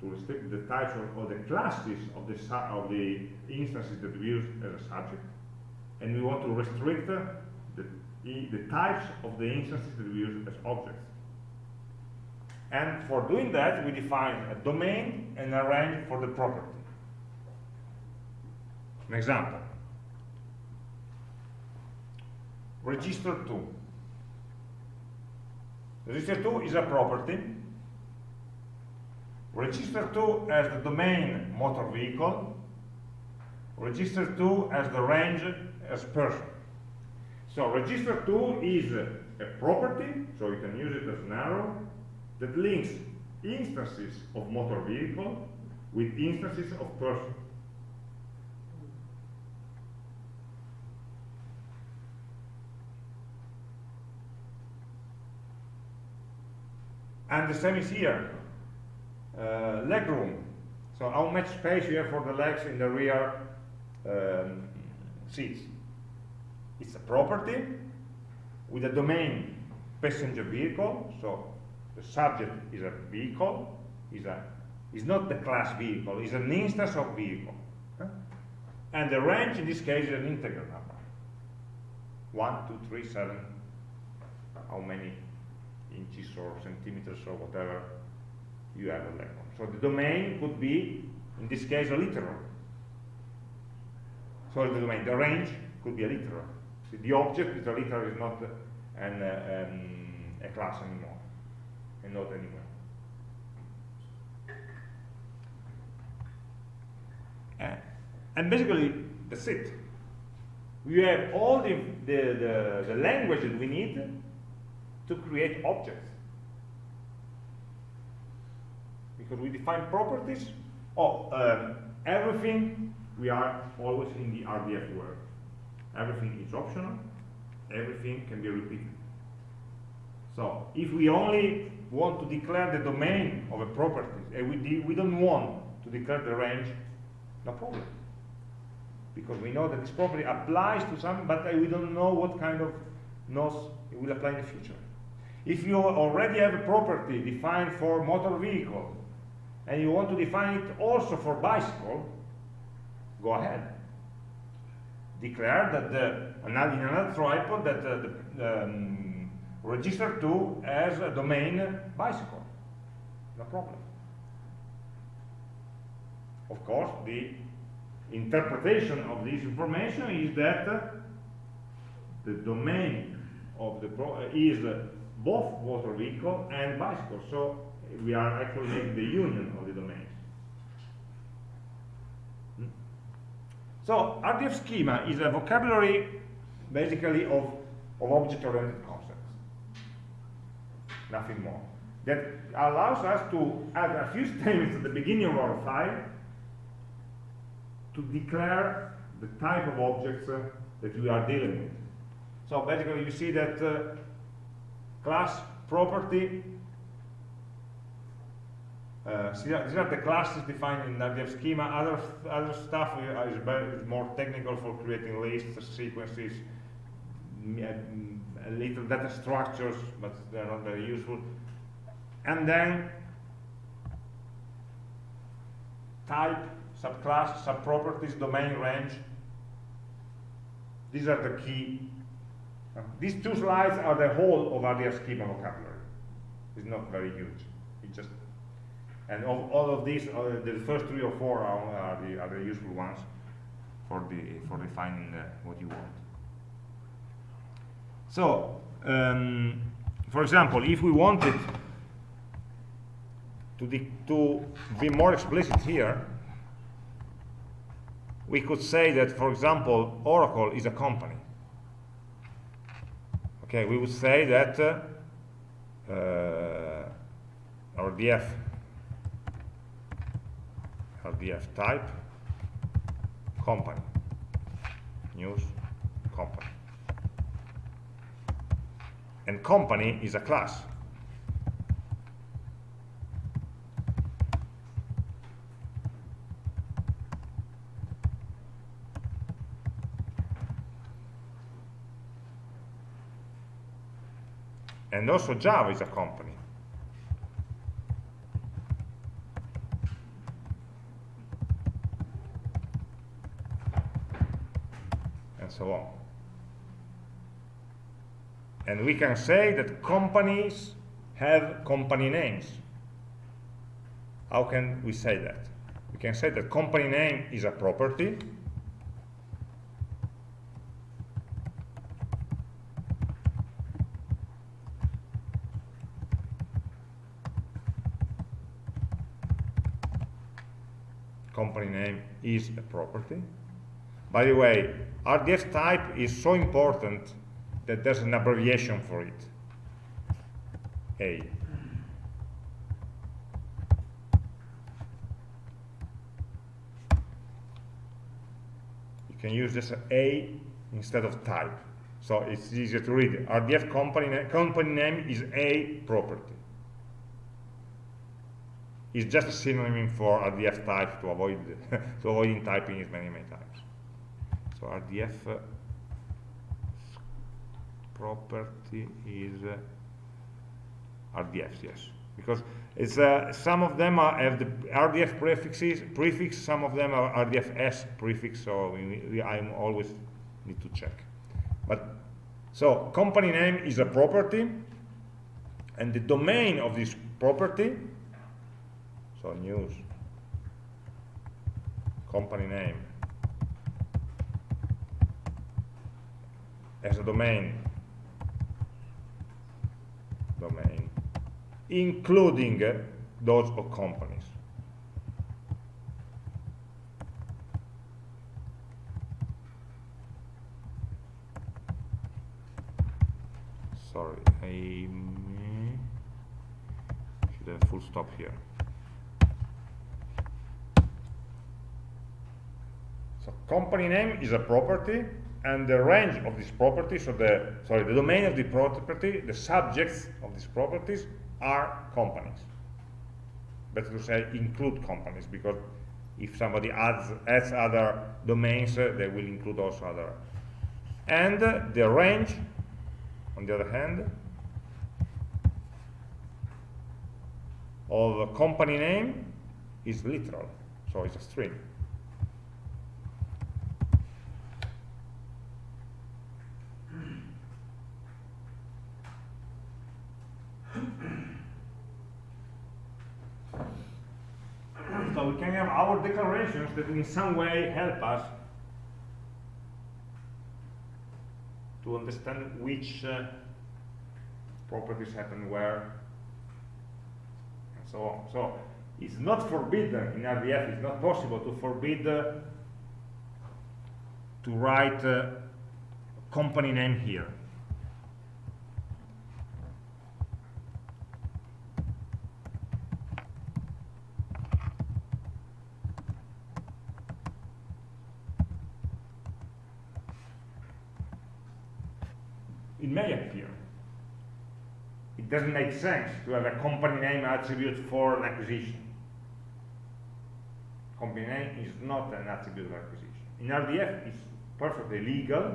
to restrict the types of, the classes of the, of the instances that we use as a subject. And we want to restrict the, the types of the instances that we use as objects. And for doing that, we define a domain and a range for the property. An example. Register 2. Register 2 is a property Register 2 as the domain motor vehicle. Register 2 as the range as person. So register 2 is a property, so you can use it as an arrow, that links instances of motor vehicle with instances of person. And the same is here uh, leg room. So how much space you have for the legs in the rear um, seats. It's a property with a domain passenger vehicle, so the subject is a vehicle, is a is not the class vehicle, is an instance of vehicle. And the range in this case is an integer number. One, two, three, seven, how many inches or centimeters or whatever you have a leg So the domain could be, in this case, a literal. So the domain, the range could be a literal. The object is a literal, is not an, uh, um, a class anymore, and not anymore. Uh, and basically, that's it. We have all the, the, the, the language that we need to create objects. Because we define properties of um, everything, we are always in the RDF world. Everything is optional, everything can be repeated. So if we only want to declare the domain of a property, and we, we don't want to declare the range, no problem. Because we know that this property applies to some, but we don't know what kind of nos it will apply in the future. If you already have a property defined for motor vehicle, and you want to define it also for bicycle, go ahead. Declare that the, in another triple that uh, the um, register to as a domain bicycle. No problem. Of course, the interpretation of this information is that the domain of the is both motor vehicle and bicycle. So we are actually making the union of the domains. Hmm? So RDF schema is a vocabulary basically of, of object-oriented concepts. Nothing more. That allows us to add a few statements at the beginning of our file to declare the type of objects uh, that we are dealing with. So basically you see that uh, class property uh, these are the classes defined in RDF schema. Other other stuff is, is more technical for creating lists, sequences, little data structures, but they're not very useful. And then type, subclass, subproperties, domain, range. These are the key. Uh, these two slides are the whole of RDF schema vocabulary. It's not very huge. It just and of all of these, uh, the first three or four are, are, the, are the useful ones for the for defining what you want. So, um, for example, if we wanted to, to be more explicit here, we could say that, for example, Oracle is a company. Okay, we would say that uh, uh, RDF RDF type company. News company. And company is a class and also Java is a company And so on. And we can say that companies have company names. How can we say that? We can say that company name is a property company name is a property by the way, RDF type is so important that there's an abbreviation for it. A. You can use this A instead of type. So it's easier to read. RDF company, company name is A property. It's just a synonym for RDF type to avoid to avoiding typing it many, many times so RDF property is uh, RDF, yes, because it's uh, some of them are, have the RDF prefixes, prefix, some of them are RDFS prefix, so I always need to check. But so company name is a property, and the domain of this property, so news, company name, as a domain. Domain. Including those of companies. Sorry I should have full stop here so company name is a property and the range of this property so the sorry the domain of the property the subjects of these properties are companies better to say include companies because if somebody adds adds other domains uh, they will include also other and uh, the range on the other hand, of a company name is literal, so it's a string. so we can have our in some way help us to understand which uh, properties happen where, and so on. So it's not forbidden in RDF, it's not possible to forbid uh, to write uh, company name here. it may appear. It doesn't make sense to have a company name attribute for an acquisition. Company name is not an attribute of acquisition. In RDF, it's perfectly legal,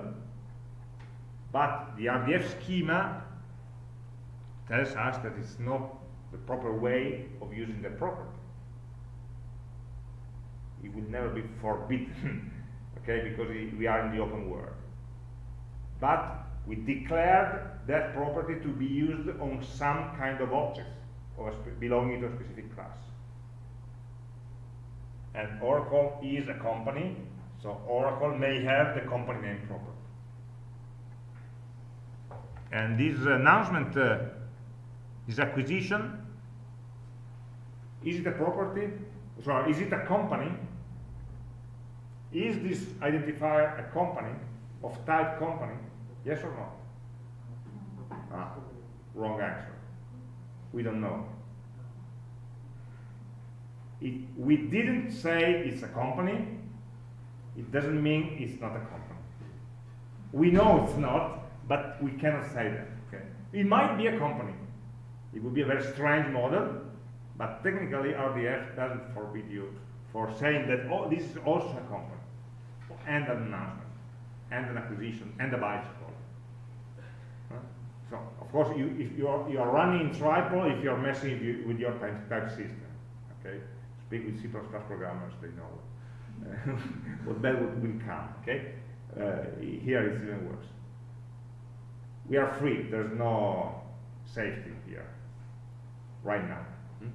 but the RDF schema tells us that it's not the proper way of using the property. It will never be forbidden, okay, because we are in the open world. But we declared that property to be used on some kind of object or belonging to a specific class. And Oracle is a company, so Oracle may have the company name property. And this announcement, uh, this acquisition, is it a property? Sorry, is it a company? Is this identifier a company of type company? Yes or no? Ah, wrong answer. We don't know. If we didn't say it's a company, it doesn't mean it's not a company. We know it's not, but we cannot say that. Okay? It might be a company. It would be a very strange model, but technically RDF doesn't forbid you for saying that oh, this is also a company, and an announcement, and an acquisition, and a bicycle. So, of course, you, if you are, you are running triple, if you are messing with your type, system, okay? Speak with C++ programmers, they know what bad will, will come, okay? Uh, here it's even worse. We are free, there's no safety here, right now. Hmm?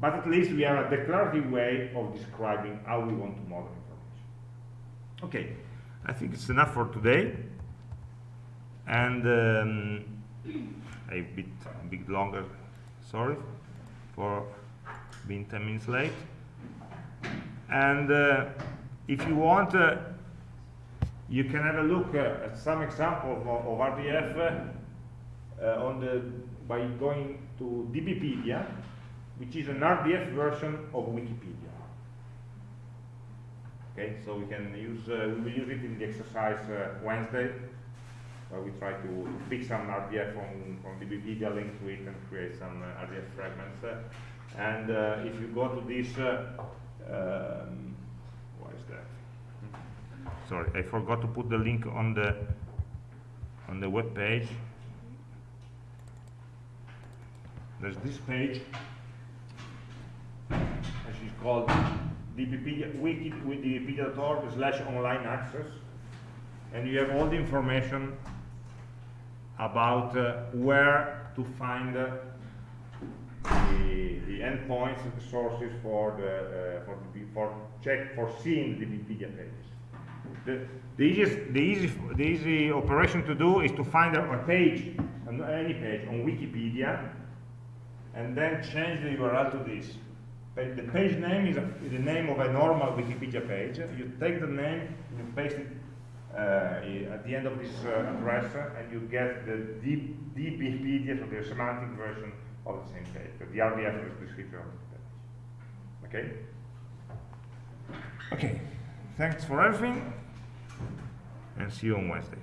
But at least we are a declarative way of describing how we want to model information. Okay, I think it's enough for today. And um, a bit a bit longer sorry for being 10 minutes late. And uh, if you want uh, you can have a look uh, at some examples of, of RDF uh, uh, on the by going to DBpedia which is an RDF version of Wikipedia. Okay so we can use uh, we will use it in the exercise Wednesday where we try to pick some RDF from, from DBpedia, link to it, and create some uh, RDF fragments. Uh, and uh, if you go to this, uh, um, what is that? Sorry, I forgot to put the link on the on the web page. There's this page, which is called DBpedia, wiki with dbpedia.org slash online access and you have all the information about uh, where to find uh, the, the endpoints the sources for the uh, for the for check for seeing the Wikipedia pages. The, the easiest, the easy, the easy operation to do is to find a, a page, any page on Wikipedia, and then change the URL to this. The page name is, a, is the name of a normal Wikipedia page. You take the name, you paste it at the end of this uh, address, uh, and you get the DBpedia, so the semantic version of the same page. The RDF is the description of the page. Okay? Okay, thanks for everything, and see you on Wednesday.